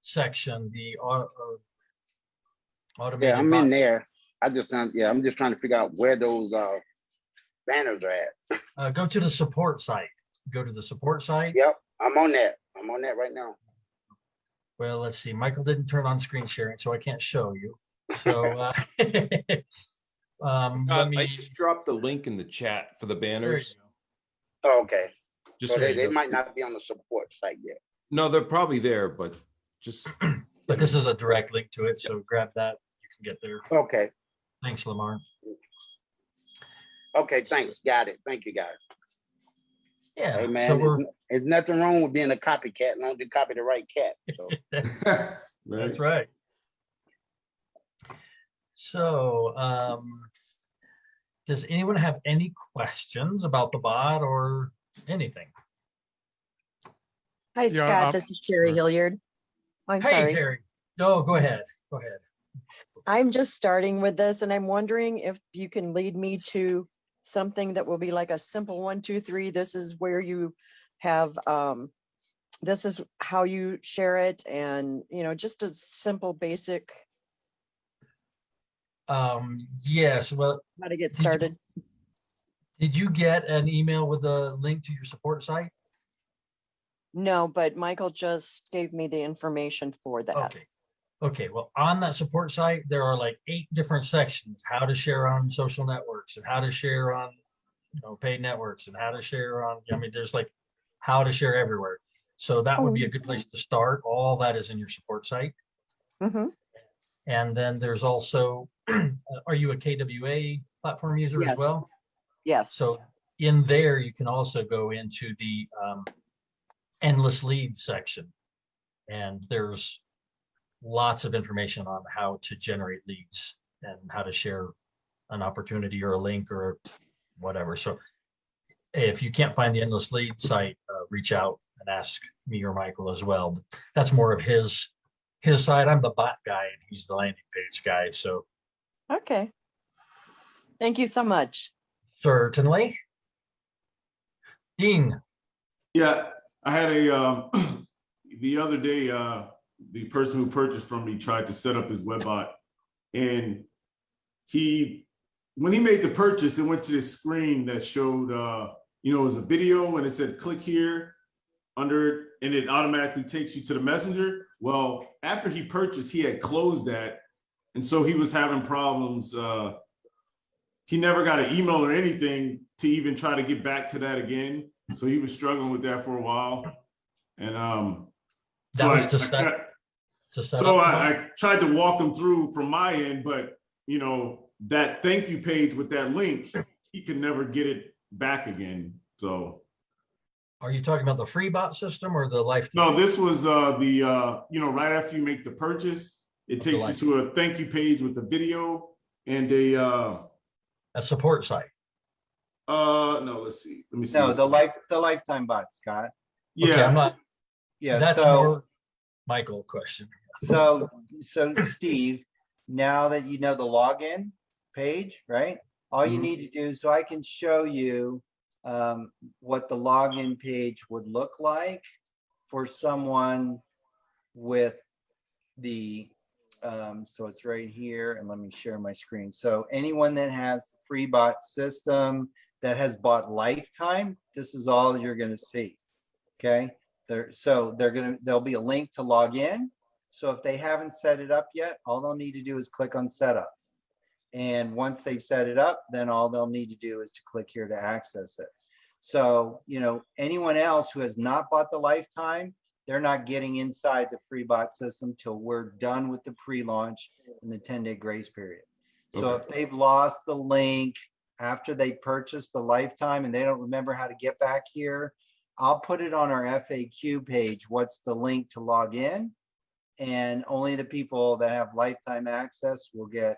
section, the au- uh, automated. Yeah, I'm bot- in there. I just, trying- yeah, I'm just trying to figure out where those, uh, banners are at. Uh, go to the support site. Go to the support site. Yep, I'm on that. I'm on that right now. Well, let's see. Michael didn't turn on screen sharing, so I can't show you. So, [LAUGHS] uh, [LAUGHS] um, Uh, let I just dropped the link in the chat for the there you banners. go. Oh, Okay, Just so so they, you they know. might not be on the support site yet. No, they're probably there, but just [CLEARS THROAT] But this is a direct link to it, so grab that. You can get there. Okay, Thanks, Lamar. okay, thanks. Got it. Thank you, guys. Yeah. Hey, so man, we're, there's, there's nothing wrong with being a copycat, as long as you copy the right cat. So, [LAUGHS] That's right. So, um, does anyone have any questions about the bot or anything? Hi, Scott. um, This is Sherry Hilliard. I'm Hey, sorry. Terry. No, go ahead. Go ahead. I'm just starting with this and I'm wondering if you can lead me to something that will be like a simple one, two, three. This is where you have um, this is how you share it and, you know, just a simple, basic, Um, yes, well, how to get started. did you get an email with a link to your support site? No, but Michael just gave me the information for that. Okay. Okay, well, on that support site, there are like eight different sections, how to share on social networks and how to share on, you know, paid networks and how to share on, I mean, there's like how to share everywhere. So that would be a good place to start. All that is in your support site. Mhm. And then there's also, [CLEARS THROAT] are you a KWA platform user as well? Yes. So in there, you can also go into the um, endless leads section. And there's lots of information on how to generate leads and how to share an opportunity or a link or whatever. So if you can't find the endless lead site, uh, reach out and ask me or Michael as well. But That's more of his, his side. I'm the bot guy and he's the landing page guy. So Okay. Thank you so much. certainly. Dean, Yeah, I had a, um, [CLEARS THROAT] the other day, uh, the person who purchased from me tried to set up his webbot. And he, when he made the purchase, it went to this screen that showed, uh, you know, it was a video and it said, click here under, it, and it automatically takes you to the messenger. Well, after he purchased, he had closed that. And so he was having problems, uh, he never got an email or anything to even try to get back to that again. So he was struggling with that for a while. And um That so was I- to I set- kinda- to set so I, I tried to walk him through from my end, but you know, that thank you page with that link, he could never get it back again. So are you talking about the free bot system or the life? no, this was uh the uh, you know, right after you make the purchase, it takes you to a thank you page with the video and a uh A support site. uh no, let's see. Let me see. No, this the life, the lifetime bot, Scott. Okay, I'm Yeah, not, Yeah, that's so, more Michael question. so, so Steve, now that you know the login page, right? All you Mhm. need to do, so I can show you um, what the login page would look like for someone with the, um, so it's right here, and let me share my screen. So anyone that has free bot system that has bought lifetime, this is all you're gonna see. Okay, there, so they're gonna, there'll be a link to log in. So if they haven't set it up yet, all they'll need to do is click on setup. And once they've set it up, then all they'll need to do is to click here to access it. So, you know, anyone else who has not bought the lifetime, they're not getting inside the free bot system till we're done with the pre-launch and the 10-day grace period. So Okay. if they've lost the link after they purchased the lifetime and they don't remember how to get back here, I'll put it on our FAQ page. What's the link to log in? And only the people that have lifetime access will get,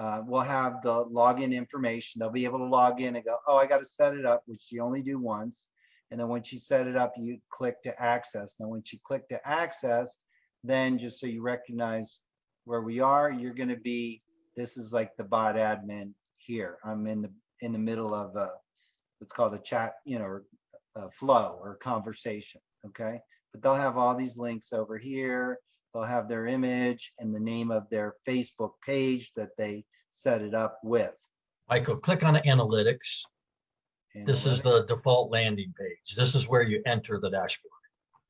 uh, will have the login information. They'll be able to log in and go, oh, I got to set it up, which you only do once. And then once you set it up, you click to access. Now, once you click to access, then just so you recognize where we are, you're going to be, this is like the bot admin here. I'm in the, in the middle of a, what's called a chat, you know, a flow or conversation, okay? But they'll have all these links over here. They'll have their image and the name of their Facebook page that they set it up with. Michael, click on analytics. This is the default landing page. This is where you enter the dashboard.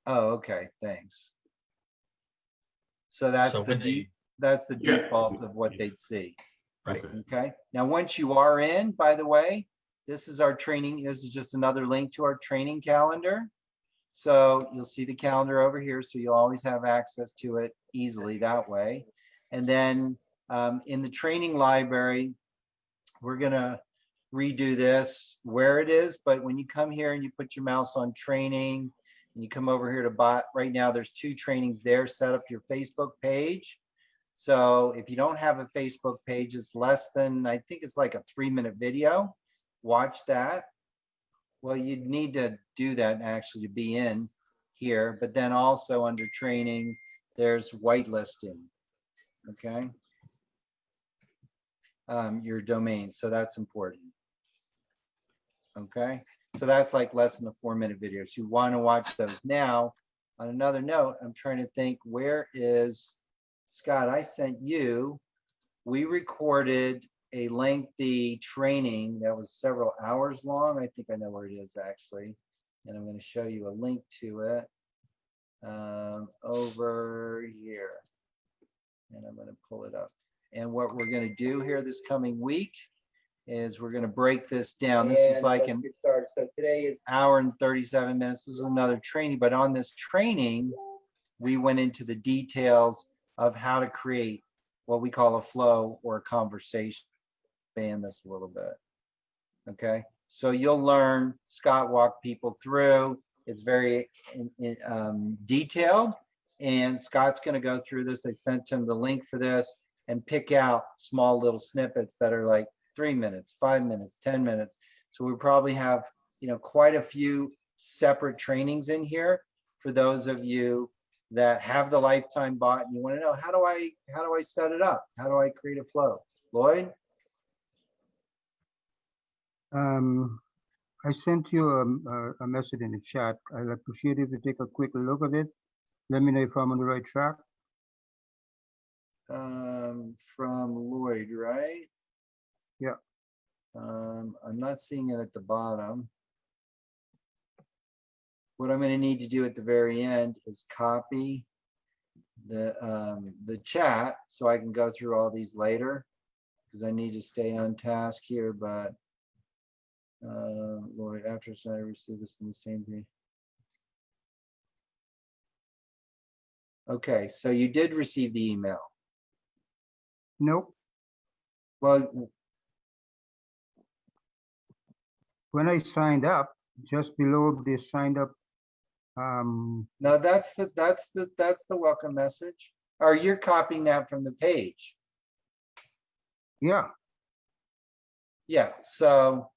Oh, okay, thanks. So that's So the, they- that's the Yeah. default of what they'd see. Right. Okay. Okay, now, once you are in, by the way, this is our training, this is just another link to our training calendar. So you'll see the calendar over here, so you'll always have access to it easily that way. And then um, in the training library, we're gonna redo this where it is, but when you come here and you put your mouse on training, and you come over here to bot, right now, there's two trainings there, set up your Facebook page. So if you don't have a Facebook page, it's less than, I think it's like a three minute video. Watch that. Well, you'd need to do that actually to be in here, but then also under training, there's whitelisting. Okay. Um, your domain, so that's important. Okay, so that's like less than a four minute video. So you want to watch those now on another note, I'm trying to think, where is, Scott, I sent you, we recorded a lengthy training that was several hours long. I think I know where it is actually. And I'm going to show you a link to it um, over here. And I'm going to pull it up. And what we're going to do here this coming week is we're going to break this down. This is like an. So today is hour and 37 minutes. This is another training, but on this training, we went into the details of how to create what we call a flow or a conversation. Expand this a little bit. Okay, so you'll learn, Scott walked people through. It's very in- in, um, detailed. And Scott's gonna go through this. They sent him the link for this and pick out small little snippets that are like three minutes, five minutes, 10 minutes. So we probably have, you know, quite a few separate trainings in here for those of you that have the lifetime bot and you want to know, how do I, how do I set it up? How do I create a flow? Lloyd? Um, I sent you a, a, a message in the chat. I'd appreciate if you take a quick look at it. Let me know if I'm on the right track. Um, from Lloyd, right? Yeah. Um, I'm not seeing it at the bottom. What I'm gonna need to do at the very end is copy the, um, the chat so I can go through all these later. Because I need to stay on task here, but uh, Lloyd, after I received this in the same day. Okay, so you did receive the email. Nope. Well, When I signed up, just below the signed up, um, no, that's the, that's the, that's the welcome message. Or you're copying that from the page. yeah, Yeah, so.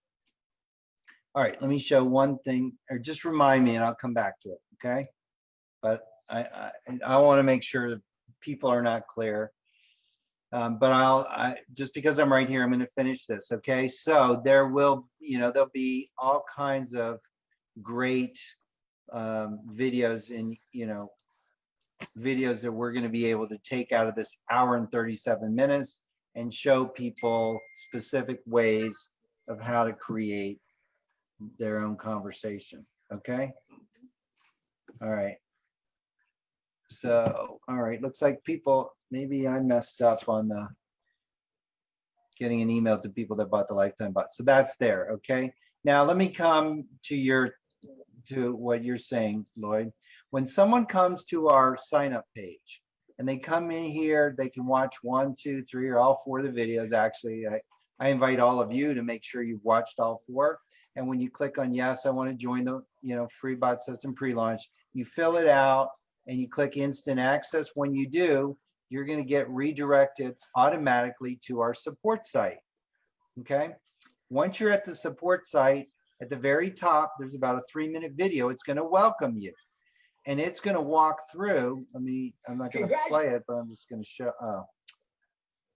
All right, let me show one thing, or just remind me and I'll come back to it, okay? But I, I, I want to make sure that people are not clear. Um, but I'll, I, just because I'm right here, I'm gonna finish this, okay? So there will, you know, there'll be all kinds of great um, videos and, you know, videos that we're gonna be able to take out of this hour and 37 minutes and show people specific ways of how to create their own conversation, okay? All right. So, all right, looks like people, maybe I messed up on the getting an email to people that bought the lifetime bot. So that's there, okay? Now let me come to your, to what you're saying, Lloyd. When someone comes to our sign up page and they come in here, they can watch one, two, three, or all four of the videos. Actually, I, I invite all of you to make sure you've watched all four. And when you click on yes, I want to join the, you know, free bot system pre-launch, you fill it out and you click instant access. When you do, you're going to get redirected automatically to our support site. Okay. Once you're at the support site, at the very top, there's about a three minute video. It's going to welcome you and it's going to walk through. Let me, I'm not going to play it, but I'm just going to show. Oh.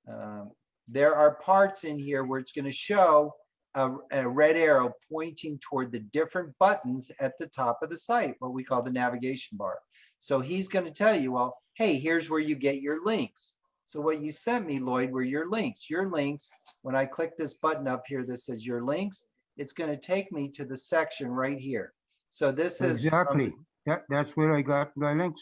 Um, there are parts in here where it's going to show a, a red arrow pointing toward the different buttons at the top of the site, what we call the navigation bar. So he's going to tell you, well, hey, here's where you get your links. So what you sent me, Lloyd, were your links. Your links, when I click this button up here that says your links, it's going to take me to the section right here. So this is from- exactly. That, that's where I got my links.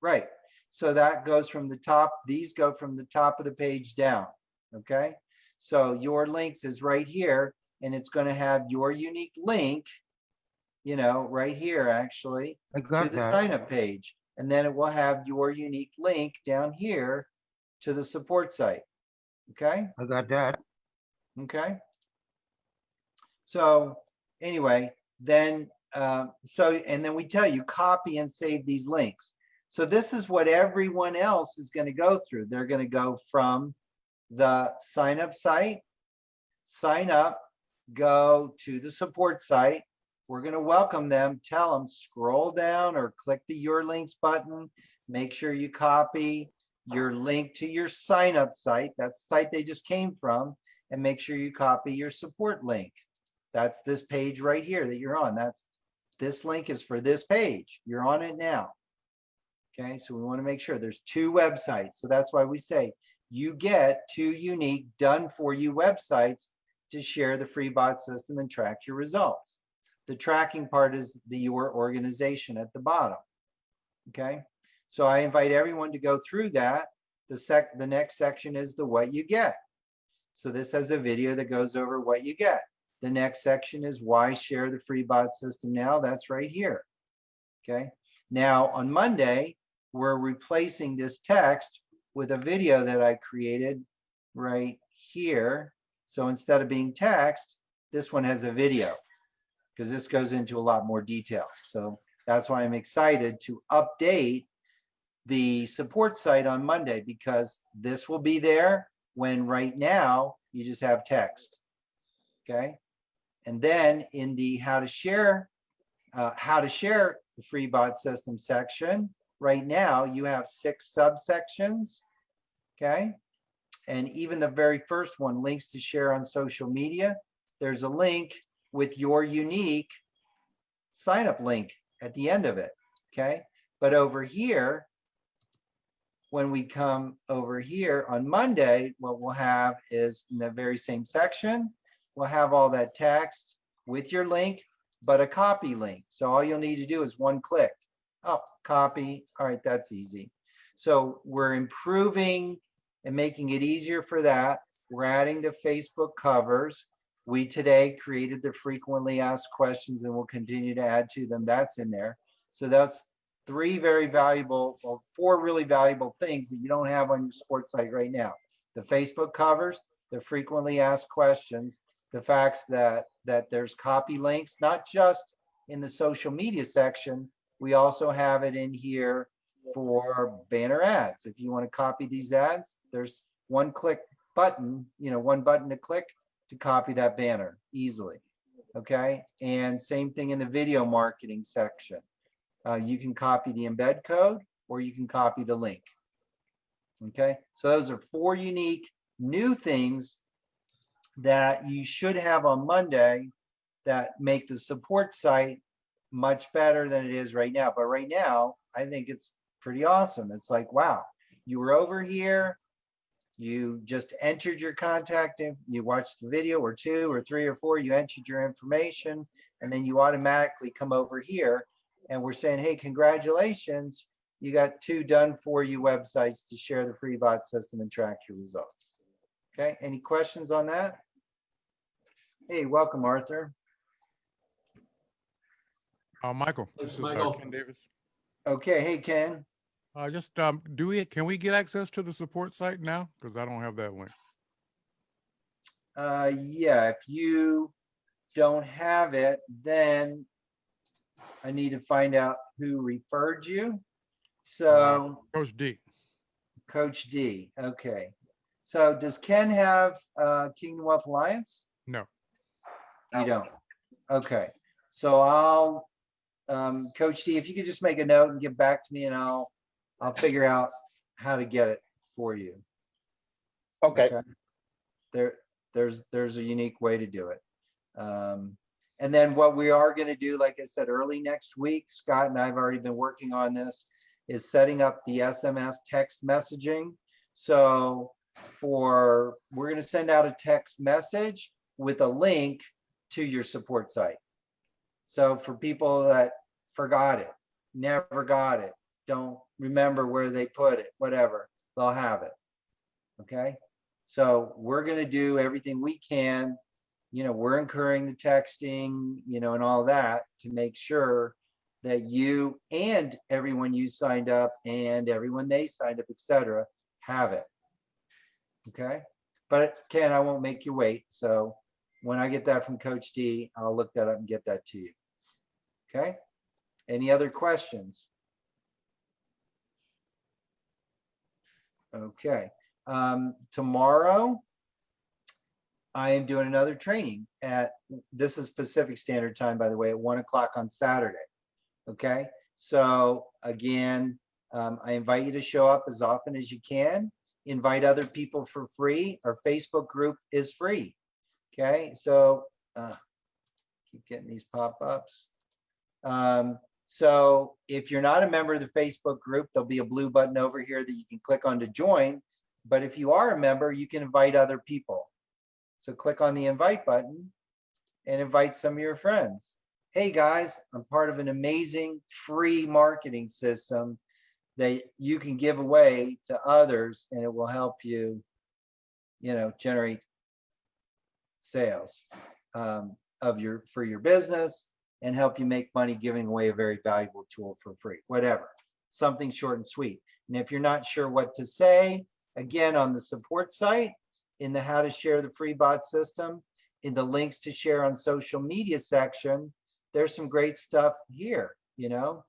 Right. So that goes from the top, these go from the top of the page down. Okay. So your links is right here and it's going to have your unique link, you know, right here actually I to the that. sign up page. And then it will have your unique link down here to the support site. Okay. I got that. Okay. So anyway, then, uh, so, and then we tell you copy and save these links. So this is what everyone else is going to go through. They're going to go from the sign up site, sign up, go to the support site. We're going to welcome them, tell them scroll down or click the your links button. Make sure you copy your link to your sign up site. That's the site they just came from. And make sure you copy your support link. That's this page right here that you're on. That's this link is for this page. You're on it now. Okay, so we want to make sure there's two websites. So that's why we say you get two unique done for you websites to share the free bot system and track your results. The tracking part is the your organization at the bottom. Okay, so I invite everyone to go through that. The sec, the next section is the what you get. So this has a video that goes over what you get. The next section is why share the free bot system now. That's right here. Okay, now on Monday, we're replacing this text with a video that I created right here. So instead of being text, this one has a video because this goes into a lot more detail. So that's why I'm excited to update the support site on Monday because this will be there when right now you just have text. Okay. And then in the how to share, uh, how to share the free bot system section, right now you have six subsections. Okay. And even the very first one, links to share on social media, there's a link with your unique sign up link at the end of it. Okay. But over here, when we come over here on Monday, what we'll have is in the very same section, we'll have all that text with your link, but a copy link. So all you'll need to do is one click. Oh, copy. All right, that's easy. So we're improving and making it easier for that. We're adding the Facebook covers. We today created the frequently asked questions and we'll continue to add to them. That's in there. So that's three very valuable, or four really valuable things that you don't have on your sports site right now. The Facebook covers, the frequently asked questions, the facts that that there's copy links, not just in the social media section. We also have it in here for banner ads. If you want to copy these ads, there's one click button, you know, one button to click to copy that banner easily. Okay. And same thing in the video marketing section. Uh, you can copy the embed code or you can copy the link. Okay. So those are four unique new things that you should have on Monday that make the support site much better than it is right now. But right now, I think it's pretty awesome. It's like, wow, you were over here, you just entered your contact, in- you watched the video or two or three or four, you entered your information, and then you automatically come over here. And we're saying, hey, congratulations, you got two done for you websites to share the free bot system and track your results. Okay, any questions on that? Hey, welcome, Arthur. Uh, Michael, this is uh, Michael. Ken Davis. Okay, hey, Ken. Uh, just, um, do we, can we get access to the support site now? Because I don't have that link. Uh, yeah, if you don't have it, then I need to find out who referred you. So Coach D. Coach D, okay. So does Ken have, uh, Kingdom Wealth Alliance? No. You don't? Okay, so I'll, um, Coach D, if you could just make a note and get back to me and I'll, I'll figure out how to get it for you. Okay, There, there's, there's a unique way to do it. Um, and then what we are gonna do, like I said, early next week, Scott and I have already been working on this, is setting up the SMS text messaging. So for, we're gonna send out a text message with a link to your support site. So for people that forgot it, never got it, don't remember where they put it, whatever, they'll have it. Okay? So we're gonna do everything we can. You know, we're incurring the texting, you know, and all that to make sure that you and everyone you signed up and everyone they signed up, et cetera, have it. Okay? But Ken, I won't make you wait. So when I get that from Coach D, I'll look that up and get that to you. Okay? Any other questions? Okay, um, tomorrow I am doing another training at, this is Pacific Standard Time, by the way, at one o'clock on Saturday. Okay, so again, um, I invite you to show up as often as you can. Invite other people for free. Our Facebook group is free. Okay, so, uh, keep getting these pop-ups. Um, So if you're not a member of the Facebook group, there'll be a blue button over here that you can click on to join. But if you are a member, you can invite other people. So click on the invite button and invite some of your friends. Hey guys, I'm part of an amazing free marketing system that you can give away to others and it will help you, you know, generate sales um, of your, for your business and help you make money giving away a very valuable tool for free, whatever, something short and sweet. And if you're not sure what to say, again, on the support site, in the how to share the free bot system, in the links to share on social media section, there's some great stuff here, you know?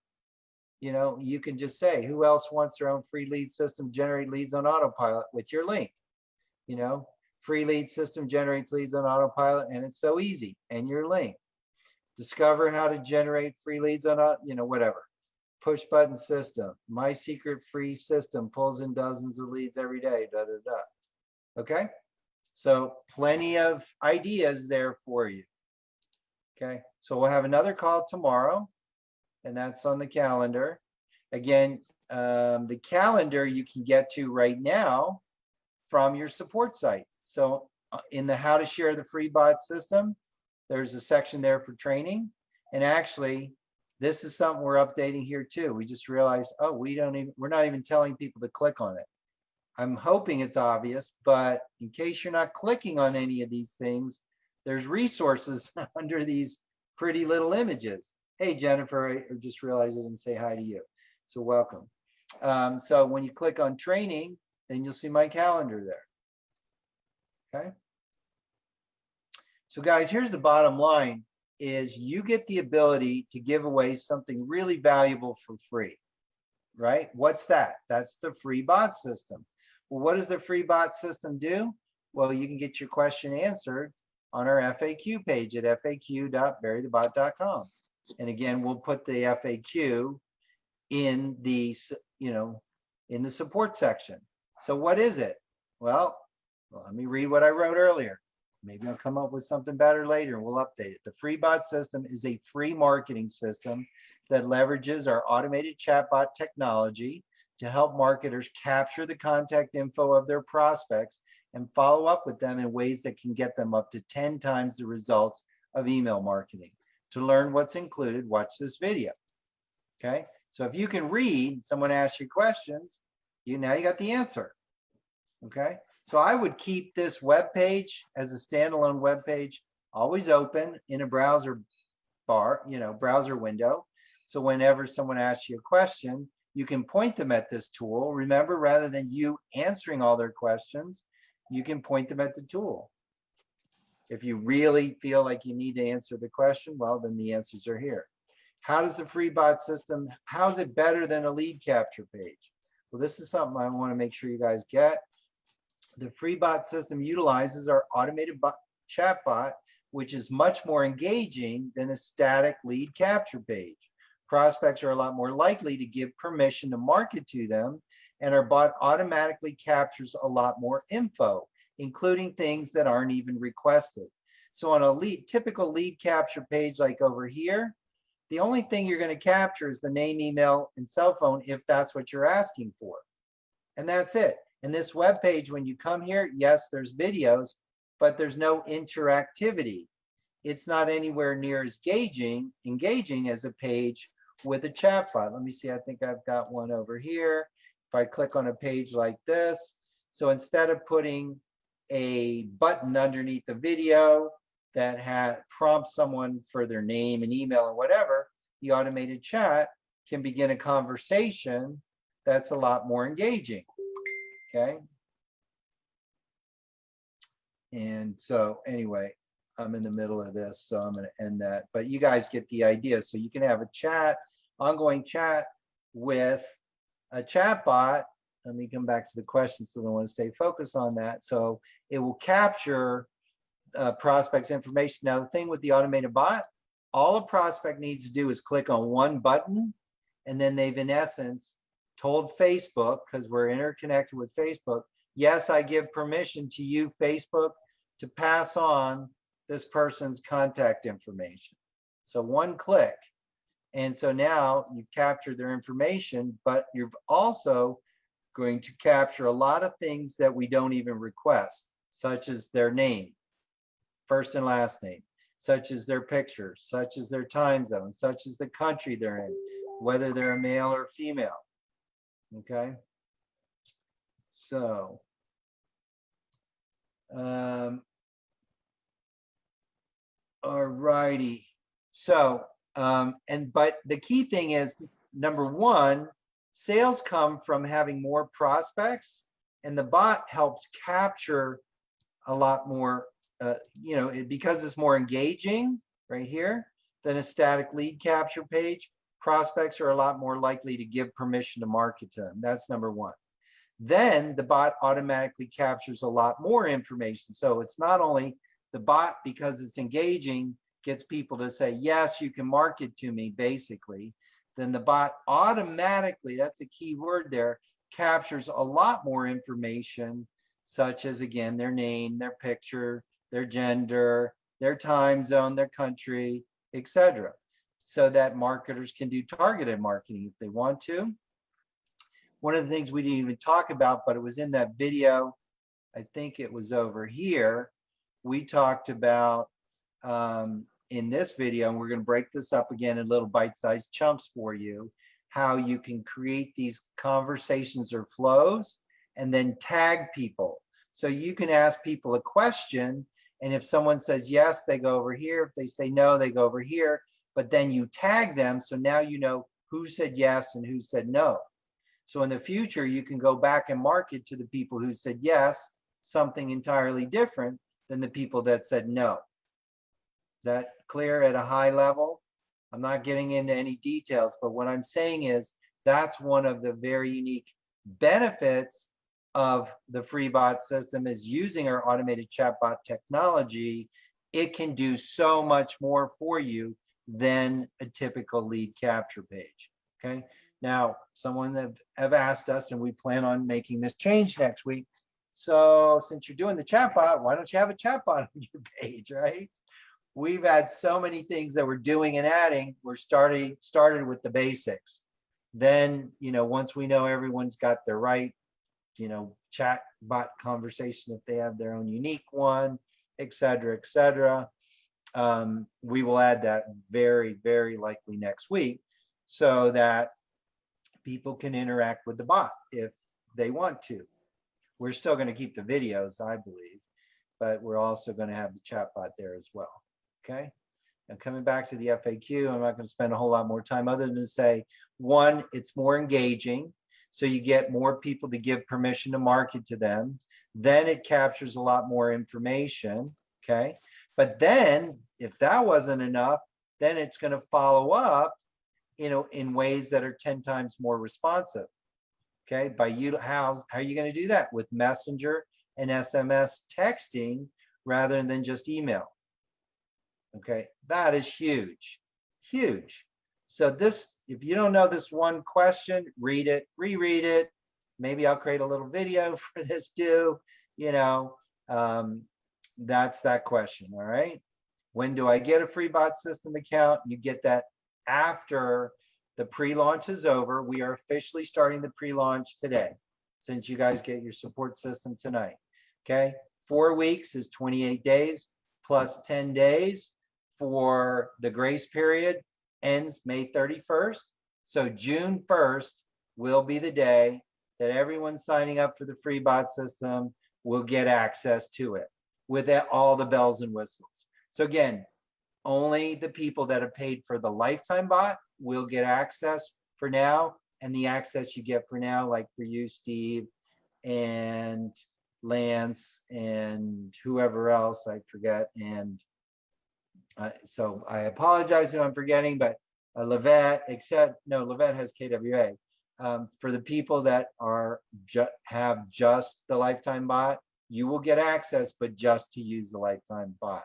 You know, you can just say, who else wants their own free lead system, generate leads on autopilot with your link? You know, free lead system generates leads on autopilot and it's so easy and your link. Discover how to generate free leads on, a, you know, whatever. Push button system, my secret free system pulls in dozens of leads every day, da, da, da. Okay? So plenty of ideas there for you. Okay, so we'll have another call tomorrow and that's on the calendar. Again, um, the calendar you can get to right now from your support site. So uh, in the how to share the free bot system, there's a section there for training. And actually, this is something we're updating here too. We just realized, oh, we don't even, we're not even telling people to click on it. I'm hoping it's obvious, but in case you're not clicking on any of these things, there's resources [LAUGHS] under these pretty little images. Hey, Jennifer, I just realized I didn't say hi to you. So welcome. Um, so when you click on training, then you'll see my calendar there. Okay. So guys, here's the bottom line is you get the ability to give away something really valuable for free, right? What's that? That's the free bot system. Well, what does the free bot system do? Well, you can get your question answered on our FAQ page at faq.burythebot.com. And again, we'll put the FAQ in the, you know, in the support section. So what is it? Well, well, let me read what I wrote earlier. Maybe I'll come up with something better later and we'll update it. The FreeBot system is a free marketing system that leverages our automated chatbot technology to help marketers capture the contact info of their prospects and follow up with them in ways that can get them up to 10 times the results of email marketing. To learn what's included, watch this video. Okay, so if you can read, someone asks you questions, you now you got the answer. Okay, so I would keep this web page as a standalone web page, always open in a browser bar, you know, browser window. So whenever someone asks you a question, you can point them at this tool. Remember, rather than you answering all their questions, you can point them at the tool. If you really feel like you need to answer the question, well, then the answers are here. How does the free bot system, how is it better than a lead capture page? Well, this is something I want to make sure you guys get. The FreeBot system utilizes our automated bot, chat bot, which is much more engaging than a static lead capture page. Prospects are a lot more likely to give permission to market to them, and our bot automatically captures a lot more info, including things that aren't even requested. So on a lead, typical lead capture page like over here, the only thing you're going to capture is the name, email, and cell phone if that's what you're asking for. And that's it. And this web page, when you come here, yes, there's videos, but there's no interactivity. It's not anywhere near as engaging, engaging as a page with a chatbot. Let me see, I think I've got one over here. If I click on a page like this, so instead of putting a button underneath the video that had prompts someone for their name and email and whatever, the automated chat can begin a conversation that's a lot more engaging. Okay. And so anyway, I'm in the middle of this, so I'm going to end that. But you guys get the idea. So you can have a chat, ongoing chat with a chat bot. Let me come back to the questions so I want to stay focused on that. So it will capture uh, prospects information. Now, the thing with the automated bot, all a prospect needs to do is click on one button, and then they've in essence told Facebook, because we're interconnected with Facebook, yes, I give permission to you, Facebook, to pass on this person's contact information. So one click, And so now you've captured their information, but you're also going to capture a lot of things that we don't even request, such as their name, first and last name, such as their picture, such as their time zone, such as the country they're in, whether they're a male or female. Okay? So. Um. All righty. So, um, and but the key thing is, number one, sales come from having more prospects and the bot helps capture a lot more, uh, you know, it, because it's more engaging right here than a static lead capture page. Prospects are a lot more likely to give permission to market to them. That's number one. Then the bot automatically captures a lot more information. So it's not only the bot, because it's engaging, gets people to say, yes, you can market to me, basically. Then the bot automatically, that's a key word there, captures a lot more information, such as, again, their name, their picture, their gender, their time zone, their country, etc. So that marketers can do targeted marketing if they want to. One of the things we didn't even talk about, but it was in that video, I think it was over here, we talked about um, in this video, and we're going to break this up again in little bite-sized chunks for you, how you can create these conversations or flows and then tag people. So you can ask people a question, and if someone says yes, they go over here. If they say no, they go over here. But then you tag them, so now you know who said yes and who said no. So in the future, you can go back and market to the people who said yes, something entirely different than the people that said no. Is that clear at a high level? I'm not getting into any details, but what I'm saying is that's one of the very unique benefits of the FreeBot system is using our automated chatbot technology. It can do so much more for you than a typical lead capture page. Okay. Now, someone have, have asked us, and we plan on making this change next week. So since you're doing the chatbot, why don't you have a chatbot on [LAUGHS] your page, right? We've had so many things that we're doing and adding. We're starting started with the basics. Then, you know, once we know everyone's got their right, you know, chat bot conversation, if they have their own unique one, et cetera, et cetera, um, we will add that very, very likely next week so that people can interact with the bot if they want to. We're still going to keep the videos, I believe, but we're also going to have the chat bot there as well. Okay. And coming back to the FAQ, I'm not going to spend a whole lot more time other than to say, one, it's more engaging. So you get more people to give permission to market to them. Then it captures a lot more information. Okay. But then if that wasn't enough, then it's going to follow up you know, in ways that are 10 times more responsive. Okay, by you, how, how are you going to do that? With messenger and SMS texting rather than just email. Okay, that is huge, huge. So this, if you don't know this one question, read it, reread it. Maybe I'll create a little video [LAUGHS] for this too. You know, um, that's that question. All right. When do I get a free bot system account? You get that after the pre-launch is over. We are officially starting the pre-launch today, since you guys get your support system tonight. Okay, four weeks is 28 days plus 10 days for the grace period ends May 31st. So June 1st will be the day that everyone signing up for the free bot system will get access to it with all the bells and whistles. So again, only the people that have paid for the lifetime bot will get access for now. And the access you get for now, like for you, Steve, and Lance, and whoever else I forget. And uh, so I apologize if I'm forgetting, but uh, Levette, except, no, Levette has KWA. Um, for the people that are ju have just the lifetime bot, you will get access, but just to use the lifetime bot.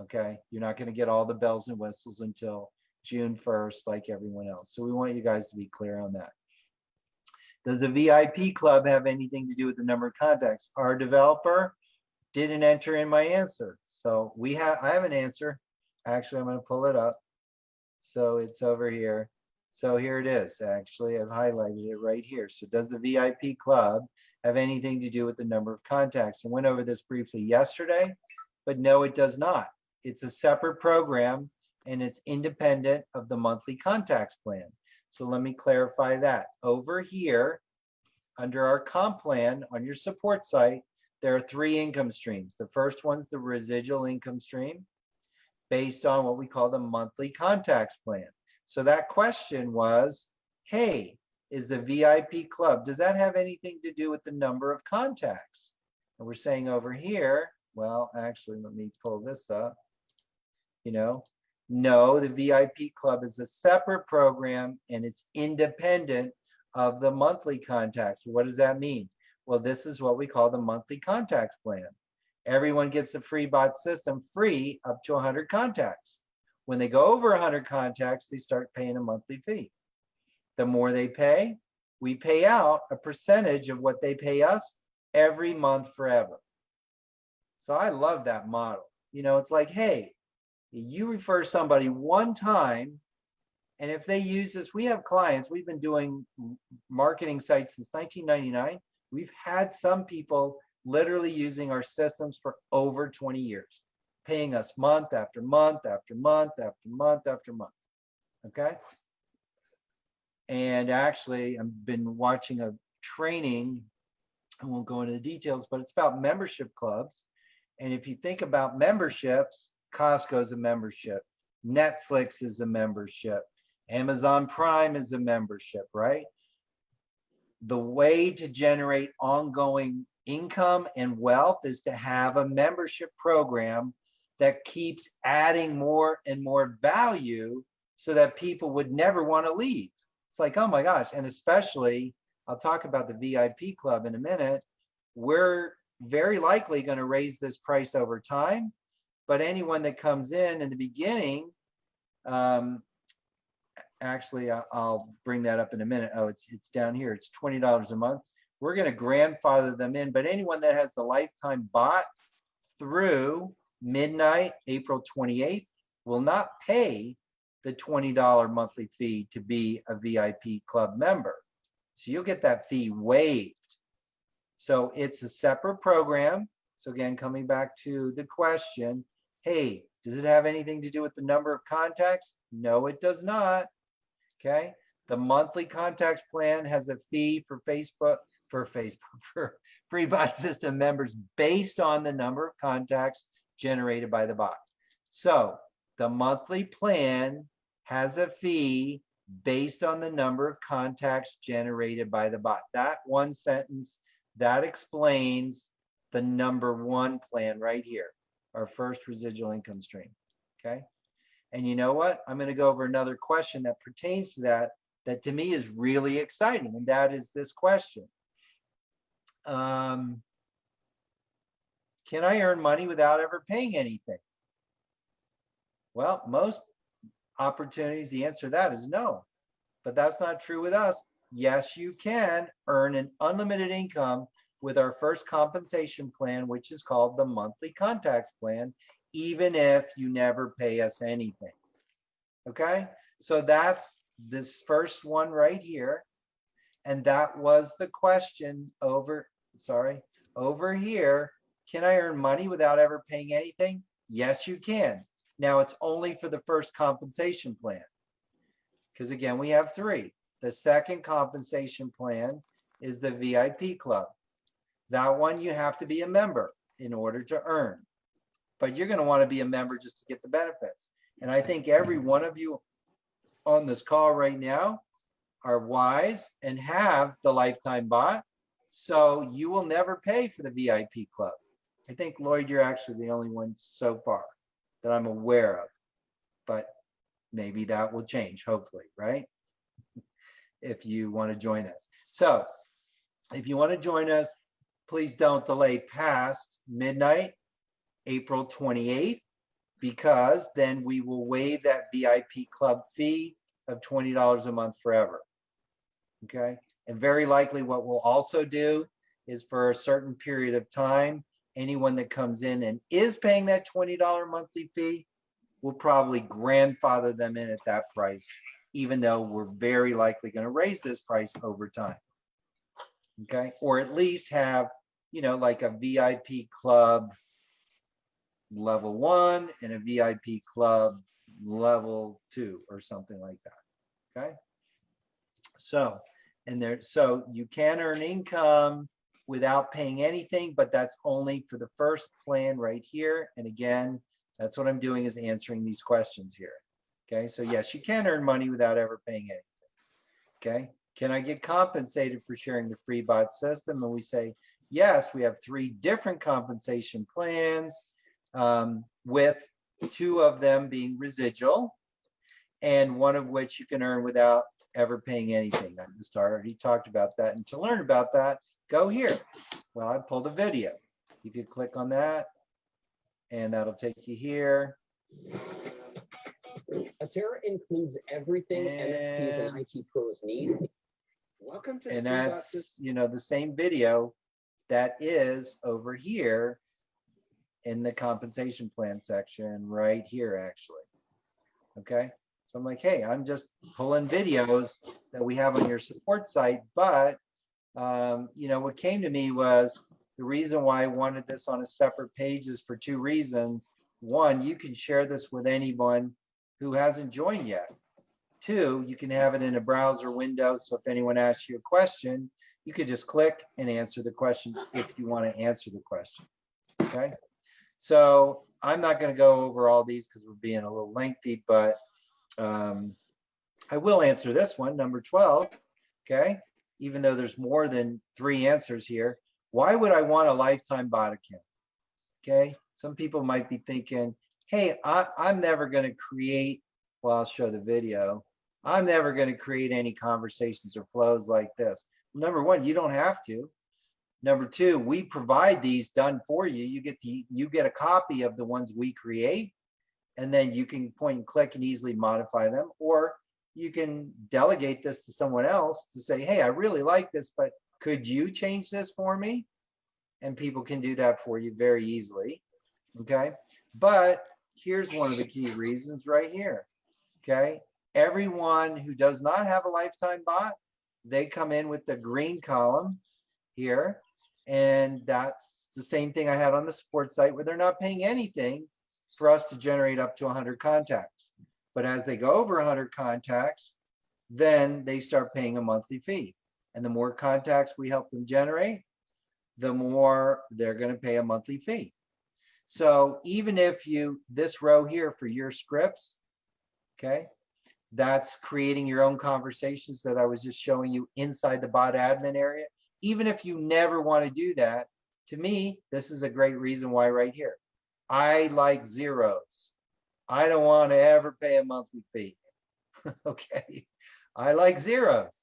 Okay, you're not going to get all the bells and whistles until June 1st, like everyone else. So we want you guys to be clear on that. Does the VIP club have anything to do with the number of contacts? Our developer didn't enter in my answer. So we have, I have an answer. Actually, I'm going to pull it up. So it's over here. So here it is, actually, I've highlighted it right here. So does the VIP club have anything to do with the number of contacts? I went over this briefly yesterday, but no, it does not. It's a separate program and it's independent of the monthly contacts plan. So let me clarify that. Over here, under our comp plan on your support site, there are three income streams. The first one's the residual income stream based on what we call the monthly contacts plan. So that question was, hey, is the VIP club, does that have anything to do with the number of contacts? And we're saying over here, well, actually, let me pull this up. You know, no, the VIP club is a separate program and it's independent of the monthly contacts. What does that mean? Well, this is what we call the monthly contacts plan. Everyone gets the free bot system free up to 100 contacts. When they go over 100 contacts, they start paying a monthly fee. The more they pay, we pay out a percentage of what they pay us every month forever. So I love that model. You know, it's like, hey, you refer somebody one time, and if they use this, we have clients, we've been doing marketing sites since 1999. We've had some people literally using our systems for over 20 years, paying us month after month after month after month after month. Okay. And actually, I've been watching a training. I won't go into the details, but it's about membership clubs. And if you think about memberships, Costco's a membership, Netflix is a membership, Amazon Prime is a membership, right? The way to generate ongoing income and wealth is to have a membership program that keeps adding more and more value so that people would never want to leave. It's like, oh my gosh. And especially, I'll talk about the VIP club in a minute. We're very likely going to raise this price over time. But anyone that comes in in the beginning, um, actually, I'll bring that up in a minute. Oh, it's, it's down here. It's $20 a month. We're going to grandfather them in, but anyone that has the lifetime bot through midnight, April 28th, will not pay the $20 monthly fee to be a VIP club member. So you'll get that fee waived. So it's a separate program. So again, coming back to the question, hey, does it have anything to do with the number of contacts? No, it does not. Okay. The monthly contacts plan has a fee for Facebook, for Facebook, [LAUGHS] for free bot system members based on the number of contacts generated by the bot. So the monthly plan has a fee based on the number of contacts generated by the bot. That one sentence, that explains the number one plan right here, our first residual income stream, okay? And you know what? I'm gonna go over another question that pertains to that, that to me is really exciting, and that is this question. Um, Can I earn money without ever paying anything? Well, most opportunities, the answer to that is no. But that's not true with us. Yes, you can earn an unlimited income with our first compensation plan, which is called the monthly contacts plan, even if you never pay us anything. Okay, so that's this first one right here. And that was the question over, sorry, over here. Can I earn money without ever paying anything? Yes, you can. Now it's only for the first compensation plan. Because again, we have three. The second compensation plan is the VIP club. That one you have to be a member in order to earn. But you're going to want to be a member just to get the benefits. And I think every one of you on this call right now are wise and have the lifetime bot. So you will never pay for the VIP club. I think Lloyd, you're actually the only one so far that I'm aware of. But maybe that will change, hopefully, right? If you want to join us. So if you want to join us, please don't delay past midnight, April 28th, because then we will waive that VIP club fee of $20 a month forever. Okay, and very likely what we'll also do is for a certain period of time, anyone that comes in and is paying that $20 monthly fee, we'll probably grandfather them in at that price, even though we're very likely going to raise this price over time. Okay, or at least have, you know, like a VIP club level one and a VIP club level two or something like that. Okay. So, and there, so you can earn income without paying anything, but that's only for the first plan right here. And again, that's what I'm doing is answering these questions here. Okay, so yes, you can earn money without ever paying anything. Okay, can I get compensated for sharing the free bot system? And we say, yes, we have three different compensation plans um, with two of them being residual and one of which you can earn without ever paying anything. I just already talked about that. And to learn about that, go here. Well, I pulled a video. You could click on that and that'll take you here. Atera includes everything MSPs and And- IT pros need. Welcome to the And that's, you know, the same video that is over here in the compensation plan section right here, actually. Okay, so I'm like, hey, I'm just pulling videos that we have on your support site, but um, you know, what came to me was the reason why I wanted this on a separate page is for two reasons. One, you can share this with anyone who hasn't joined yet. Two, you can have it in a browser window. So if anyone asks you a question, you could just click and answer the question if you want to answer the question. Okay. So I'm not going to go over all these because we're being a little lengthy, but um, I will answer this one, number 12. Okay. Even though there's more than three answers here, why would I want a lifetime bot account? Okay. Some people might be thinking, hey, I, I'm never going to create, well, I'll show the video. I'm never going to create any conversations or flows like this. Number one, you don't have to. Number two, we provide these done for you. You get the you get a copy of the ones we create, and then you can point and click and easily modify them, or you can delegate this to someone else to say, hey, I really like this, but could you change this for me? And people can do that for you very easily. Okay. But here's one of the key reasons right here. Okay. Everyone who does not have a lifetime bot, they come in with the green column here. And that's the same thing I had on the support site where they're not paying anything for us to generate up to 100 contacts. But as they go over 100 contacts, then they start paying a monthly fee. And the more contacts we help them generate, the more they're going to pay a monthly fee. So even if you, this row here for your scripts, okay, that's creating your own conversations that I was just showing you inside the bot admin area. Even if you never want to do that, to me, this is a great reason why right here. I like zeros. I don't want to ever pay a monthly fee. [LAUGHS] okay. I like zeros.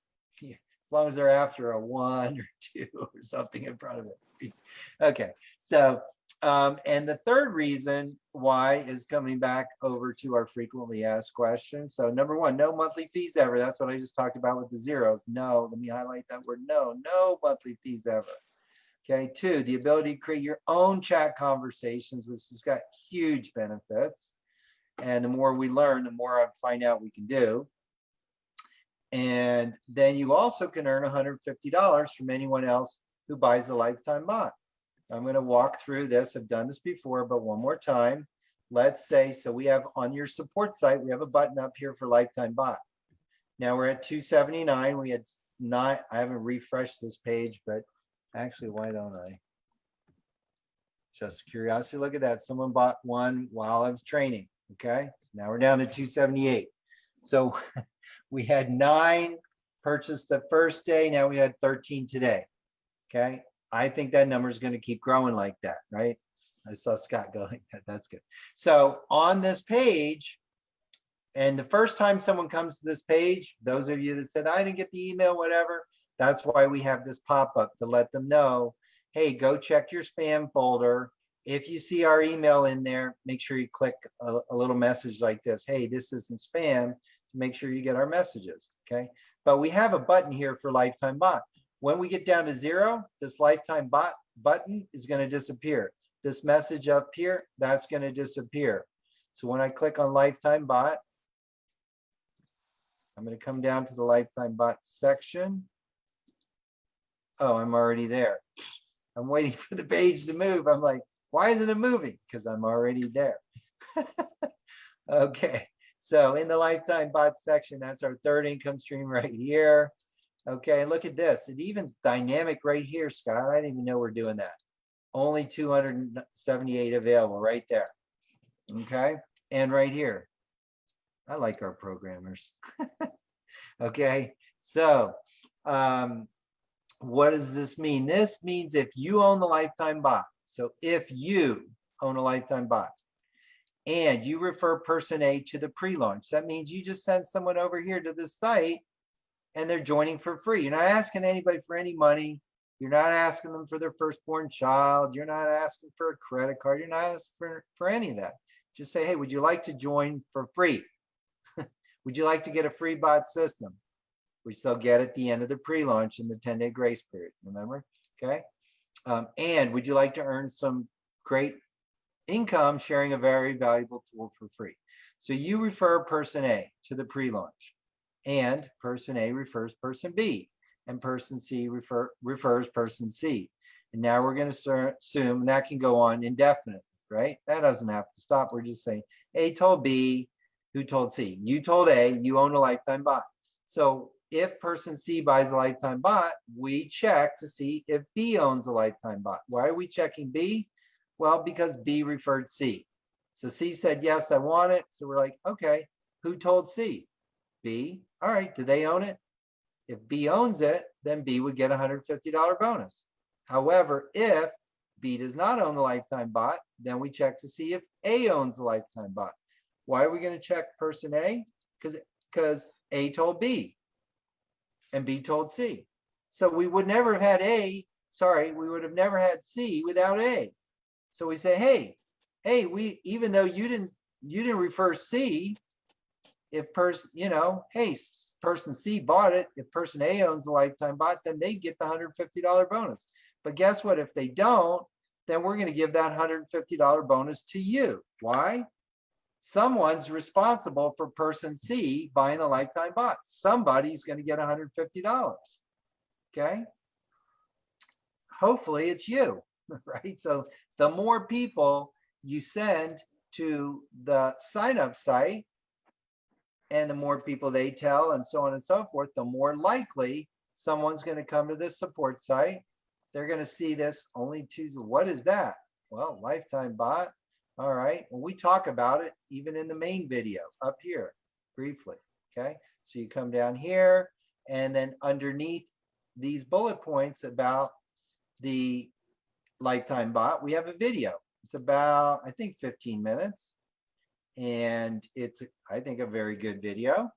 As long as they're after a one or [LAUGHS] two or something in front of it. Okay. So, um, and the third reason why is coming back over to our frequently asked questions. So number one, no monthly fees ever. That's what I just talked about with the zeros. No, let me highlight that word. No, no monthly fees ever. Okay, two, the ability to create your own chat conversations, which has got huge benefits. And the more we learn, the more I find out we can do. And then you also can earn $150 from anyone else who buys the lifetime bot. I'm going to walk through this. I've done this before, but one more time. Let's say, so we have on your support site, we have a button up here for lifetime bot. Now we're at 279. We had not, I haven't refreshed this page, but actually, why don't I? Just curiosity, look at that. Someone bought one while I was training. Okay, now we're down to 278. So [LAUGHS] we had nine purchased the first day. Now we had 13 today. Okay, I think that number is going to keep growing like that, right? I saw Scott going, that's good. So on this page, and the first time someone comes to this page, those of you that said, I didn't get the email, whatever, that's why we have this pop-up to let them know, hey, go check your spam folder. If you see our email in there, make sure you click a, a little message like this, hey, this isn't spam, to make sure you get our messages, okay? But we have a button here for lifetime bot. When we get down to zero, this lifetime bot button is going to disappear. This message up here, that's going to disappear. So when I click on lifetime bot, I'm gonna come down to the lifetime bot section. Oh, I'm already there. I'm waiting [LAUGHS] for the page to move. I'm like, why isn't it moving? Because I'm already there. [LAUGHS] Okay, so in the lifetime bot section, that's our third income stream right here. Okay, look at this. It even dynamic right here, Scott. I didn't even know we're doing that. Only 278 available right there. Okay, and right here. I like our programmers. [LAUGHS] Okay, so um, what does this mean? This means if you own the lifetime bot, so if you own a lifetime bot and you refer person A to the pre-launch, that means you just send someone over here to this site and they're joining for free. You're not asking anybody for any money. You're not asking them for their firstborn child. You're not asking for a credit card. You're not asking for, for any of that. Just say, hey, would you like to join for free? [LAUGHS] would you like to get a free bot system? Which they'll get at the end of the pre-launch in the 10-day grace period, remember? Okay. Um, and would you like to earn some great income sharing a very valuable tool for free? So you refer person A to the pre-launch and person A refers person B and person C refer, refers person C. And now we're going to assume that can go on indefinitely, right? That doesn't have to stop. We're just saying A told B, who told C? You told A, you own a lifetime bot. So if person C buys a lifetime bot, we check to see if B owns a lifetime bot. Why are we checking B? Well, because B referred C. So C said, yes, I want it. So we're like, okay, who told C? B. All right, do they own it? If B owns it, then B would get a $150 bonus. However, if B does not own the lifetime bot, then we check to see if A owns the lifetime bot. Why are we going to check person A? Because because A told B and B told C. So we would never have had A, sorry, we would have never had C without A. So we say, hey, hey, we even though you didn't you didn't refer C, if person, you know, hey, person C bought it, if person A owns the lifetime bot, then they get the $150 bonus. But guess what? If they don't, then we're going to give that $150 bonus to you. Why? Someone's responsible for person C buying a lifetime bot. Somebody's going to get $150. Okay. Hopefully it's you, [LAUGHS] right? So the more people you send to the sign up site, and the more people they tell and so on and so forth, the more likely someone's going to come to this support site. They're going to see this only Tuesday. What is that? Well, lifetime bot. All right. Well, we talk about it even in the main video up here briefly. Okay. So you come down here and then underneath these bullet points about the lifetime bot, we have a video. It's about, I think, 15 minutes. And it's, I think, a very good video.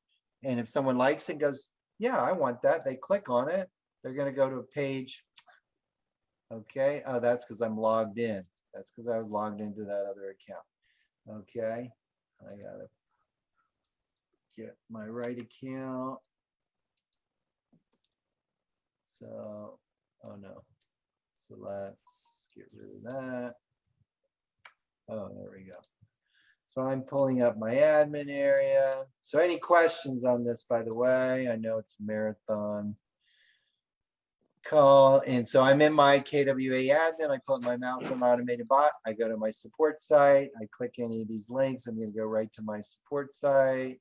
And if someone likes it, goes, yeah, I want that, they click on it, they're going to go to a page. Okay. Oh, that's because I'm logged in. That's because I was logged into that other account. Okay. I got to get my right account. So, oh no. So let's get rid of that. Oh, there we go. So I'm pulling up my admin area. So any questions on this, by the way? I know it's a marathon call. And so I'm in my KWA admin. I put my mouse on automated bot. I go to my support site. I click any of these links. I'm going to go right to my support site.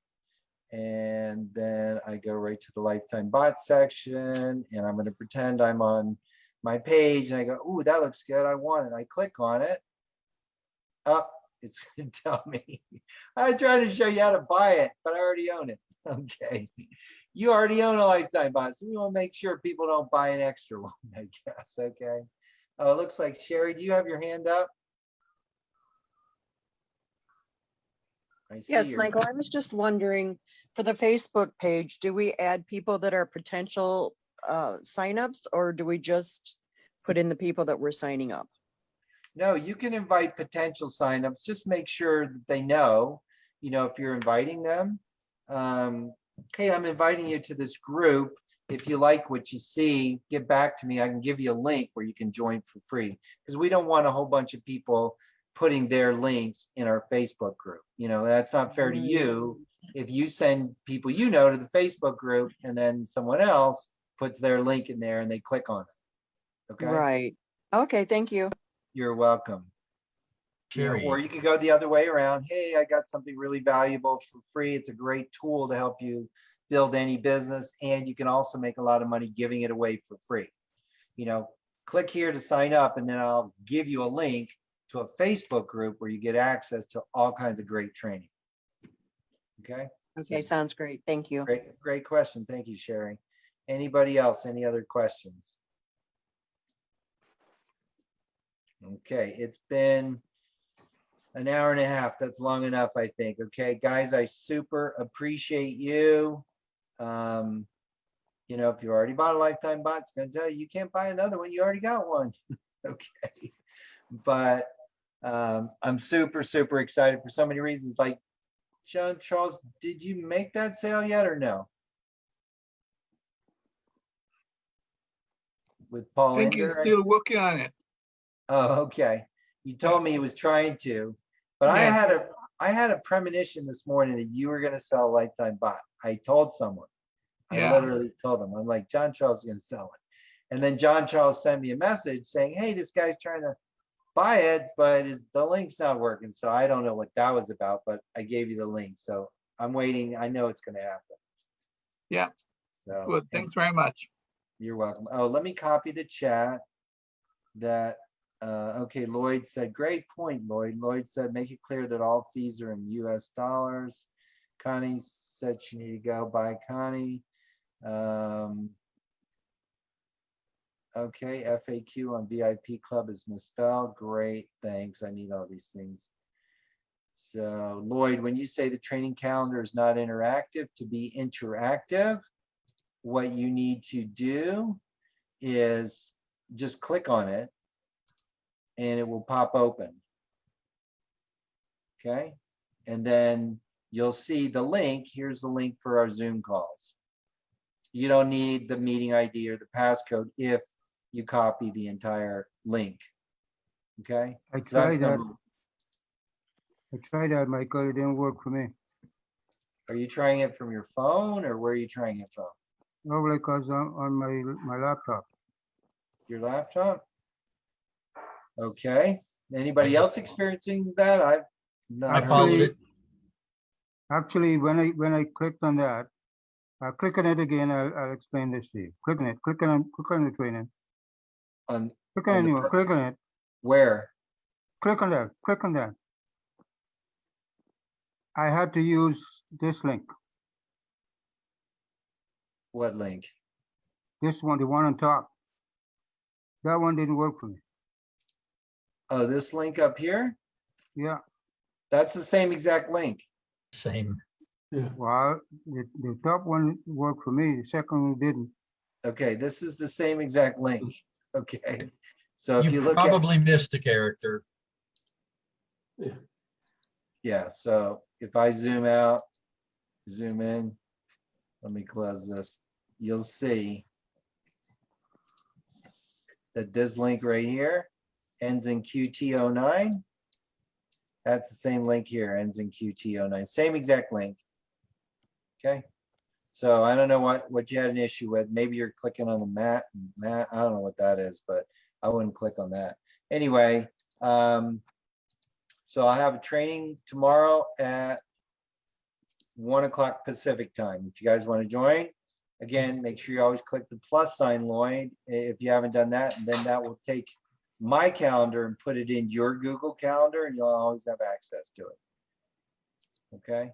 And then I go right to the lifetime bot section and I'm going to pretend I'm on my page and I go, ooh, that looks good. I want it. I click on it. Up, [LAUGHS] it's going to tell me. I try to show you how to buy it, but I already own it. [LAUGHS] Okay. You already own a lifetime bot, so we want to make sure people don't buy an extra [LAUGHS] one, I guess. Okay. Oh, it looks like Sherry, do you have your hand up? I see Yes, Michael, I was just wondering, for the Facebook page, do we add people that are potential uh, signups or do we just put in the people that we're signing up? No, you can invite potential signups. Just make sure that they know, you know, if you're inviting them. Um, hey, I'm inviting you to this group. If you like what you see, get back to me. I can give you a link where you can join for free. Because we don't want a whole bunch of people putting their links in our Facebook group. You know, that's not fair to you. If you send people you know to the Facebook group and then someone else puts their link in there and they click on it. Okay, Right. Okay, thank you. you're welcome. You know, Jerry, Or you could go the other way around. Hey, I got something really valuable for free. It's a great tool to help you build any business and you can also make a lot of money giving it away for free. You know, click here to sign up and then I'll give you a link to a Facebook group where you get access to all kinds of great training. Okay, Okay, sounds great. Thank you. great, great question. Thank you, Sherry. Anybody else? Any other questions? Okay, it's been an hour and a half. That's long enough, I think. Okay, guys, I super appreciate you. Um, you know, if you already bought a lifetime bot, it's gonna tell you you can't buy another one. You already got one. [LAUGHS] Okay, but um, I'm super, super excited for so many reasons. Like, John Charles, did you make that sale yet or no? With Paul, I think he's Ender? still working on it. Oh, okay. You told me he was trying to, but I had a, I had a premonition this morning that you were gonna sell a lifetime bot. I told someone. I literally told them, I'm like, John Charles is gonna sell it. And then John Charles sent me a message saying, hey, this guy's trying to buy it, but the link's not working. So I don't know what that was about, but I gave you the link. So I'm waiting. I know it's gonna happen. Yeah. So. Good. Thanks very much. you're welcome. Oh, let me copy the chat. That, uh, okay, Lloyd said, great point, Lloyd. Lloyd said, make it clear that all fees are in US dollars. Connie said she needed to go. Bye, Connie. Um, okay, FAQ on VIP Club is misspelled. Great, thanks. I need all these things. So Lloyd, when you say the training calendar is not interactive, to be interactive, what you need to do is just click on it and it will pop open. Okay, and then you'll see the link. Here's the link for our Zoom calls. You don't need the meeting ID or the passcode if you copy the entire link. Okay? I So tried that. number- I tried that, Michael. It didn't work for me. Are you trying it from your phone or where are you trying it from? No, because I'm on my, my laptop. Your laptop? Okay, anybody else experiencing that? I've not. I heard- followed it. Actually, when I, when I clicked on that, uh, click on it again, I'll, I'll explain this to you. Click on it, click on, click on the training. On, Click On on the anyone, per- click on it, where? click on that, click on that. I had to use this link, What link? this one, the one on top. That one didn't work for me. Oh, this link up here? Yeah, That's the same exact link. Same. Yeah. well, the, the top one worked for me, the second one didn't. Okay, this is the same exact link. Okay, so if you You look at, probably missed a character. Yeah. yeah, so if I zoom out, zoom in, let me close this, you'll see that this link right here ends in QT09. That's the same link here, ends in QT09, same exact link. Okay, so I don't know what, what you had an issue with. Maybe you're clicking on the mat, mat, I don't know what that is, but I wouldn't click on that. Anyway, um, so I have a training tomorrow at one o'clock Pacific time. If you guys want to join, again, make sure you always click the plus sign, Lloyd, if you haven't done that, and then that will take my calendar and put it in your Google Calendar, and you'll always have access to it. Okay?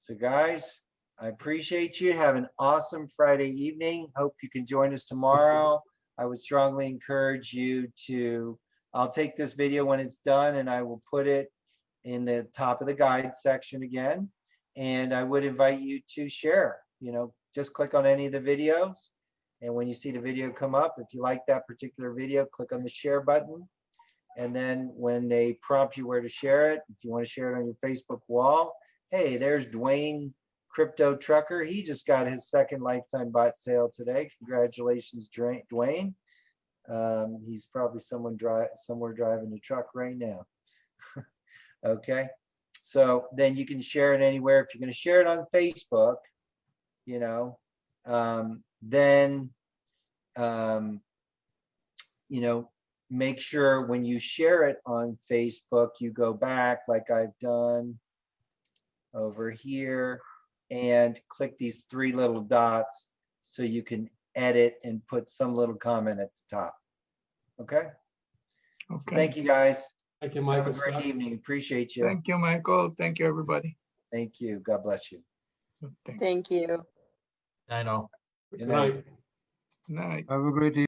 So guys, I appreciate you. Have an awesome Friday evening. Hope you can join us tomorrow. I would strongly encourage you to, I'll take this video when it's done and I will put it in the top of the guide section again. And I would invite you to share, you know, just click on any of the videos. And when you see the video come up, if you like that particular video, click on the share button. And then when they prompt you where to share it, if you want to share it on your Facebook wall, hey, there's Dwayne Crypto Trucker. He just got his second lifetime bot sale today. Congratulations, Dwayne. Um, he's probably someone drive somewhere driving a truck right now. [LAUGHS] Okay, so then you can share it anywhere. If you're gonna share it on Facebook, you know, um, then, um, you know, make sure when you share it on Facebook, you go back like I've done over here and click these three little dots so you can edit and put some little comment at the top. Okay? So Okay. Thank you, guys. Thank you, Have Michael. a great Scott. evening. Appreciate you. Thank you, Michael. Thank you, everybody. Thank you. God bless you. Thank Thank you. I know. Good Good night. night. Night. Have a great evening.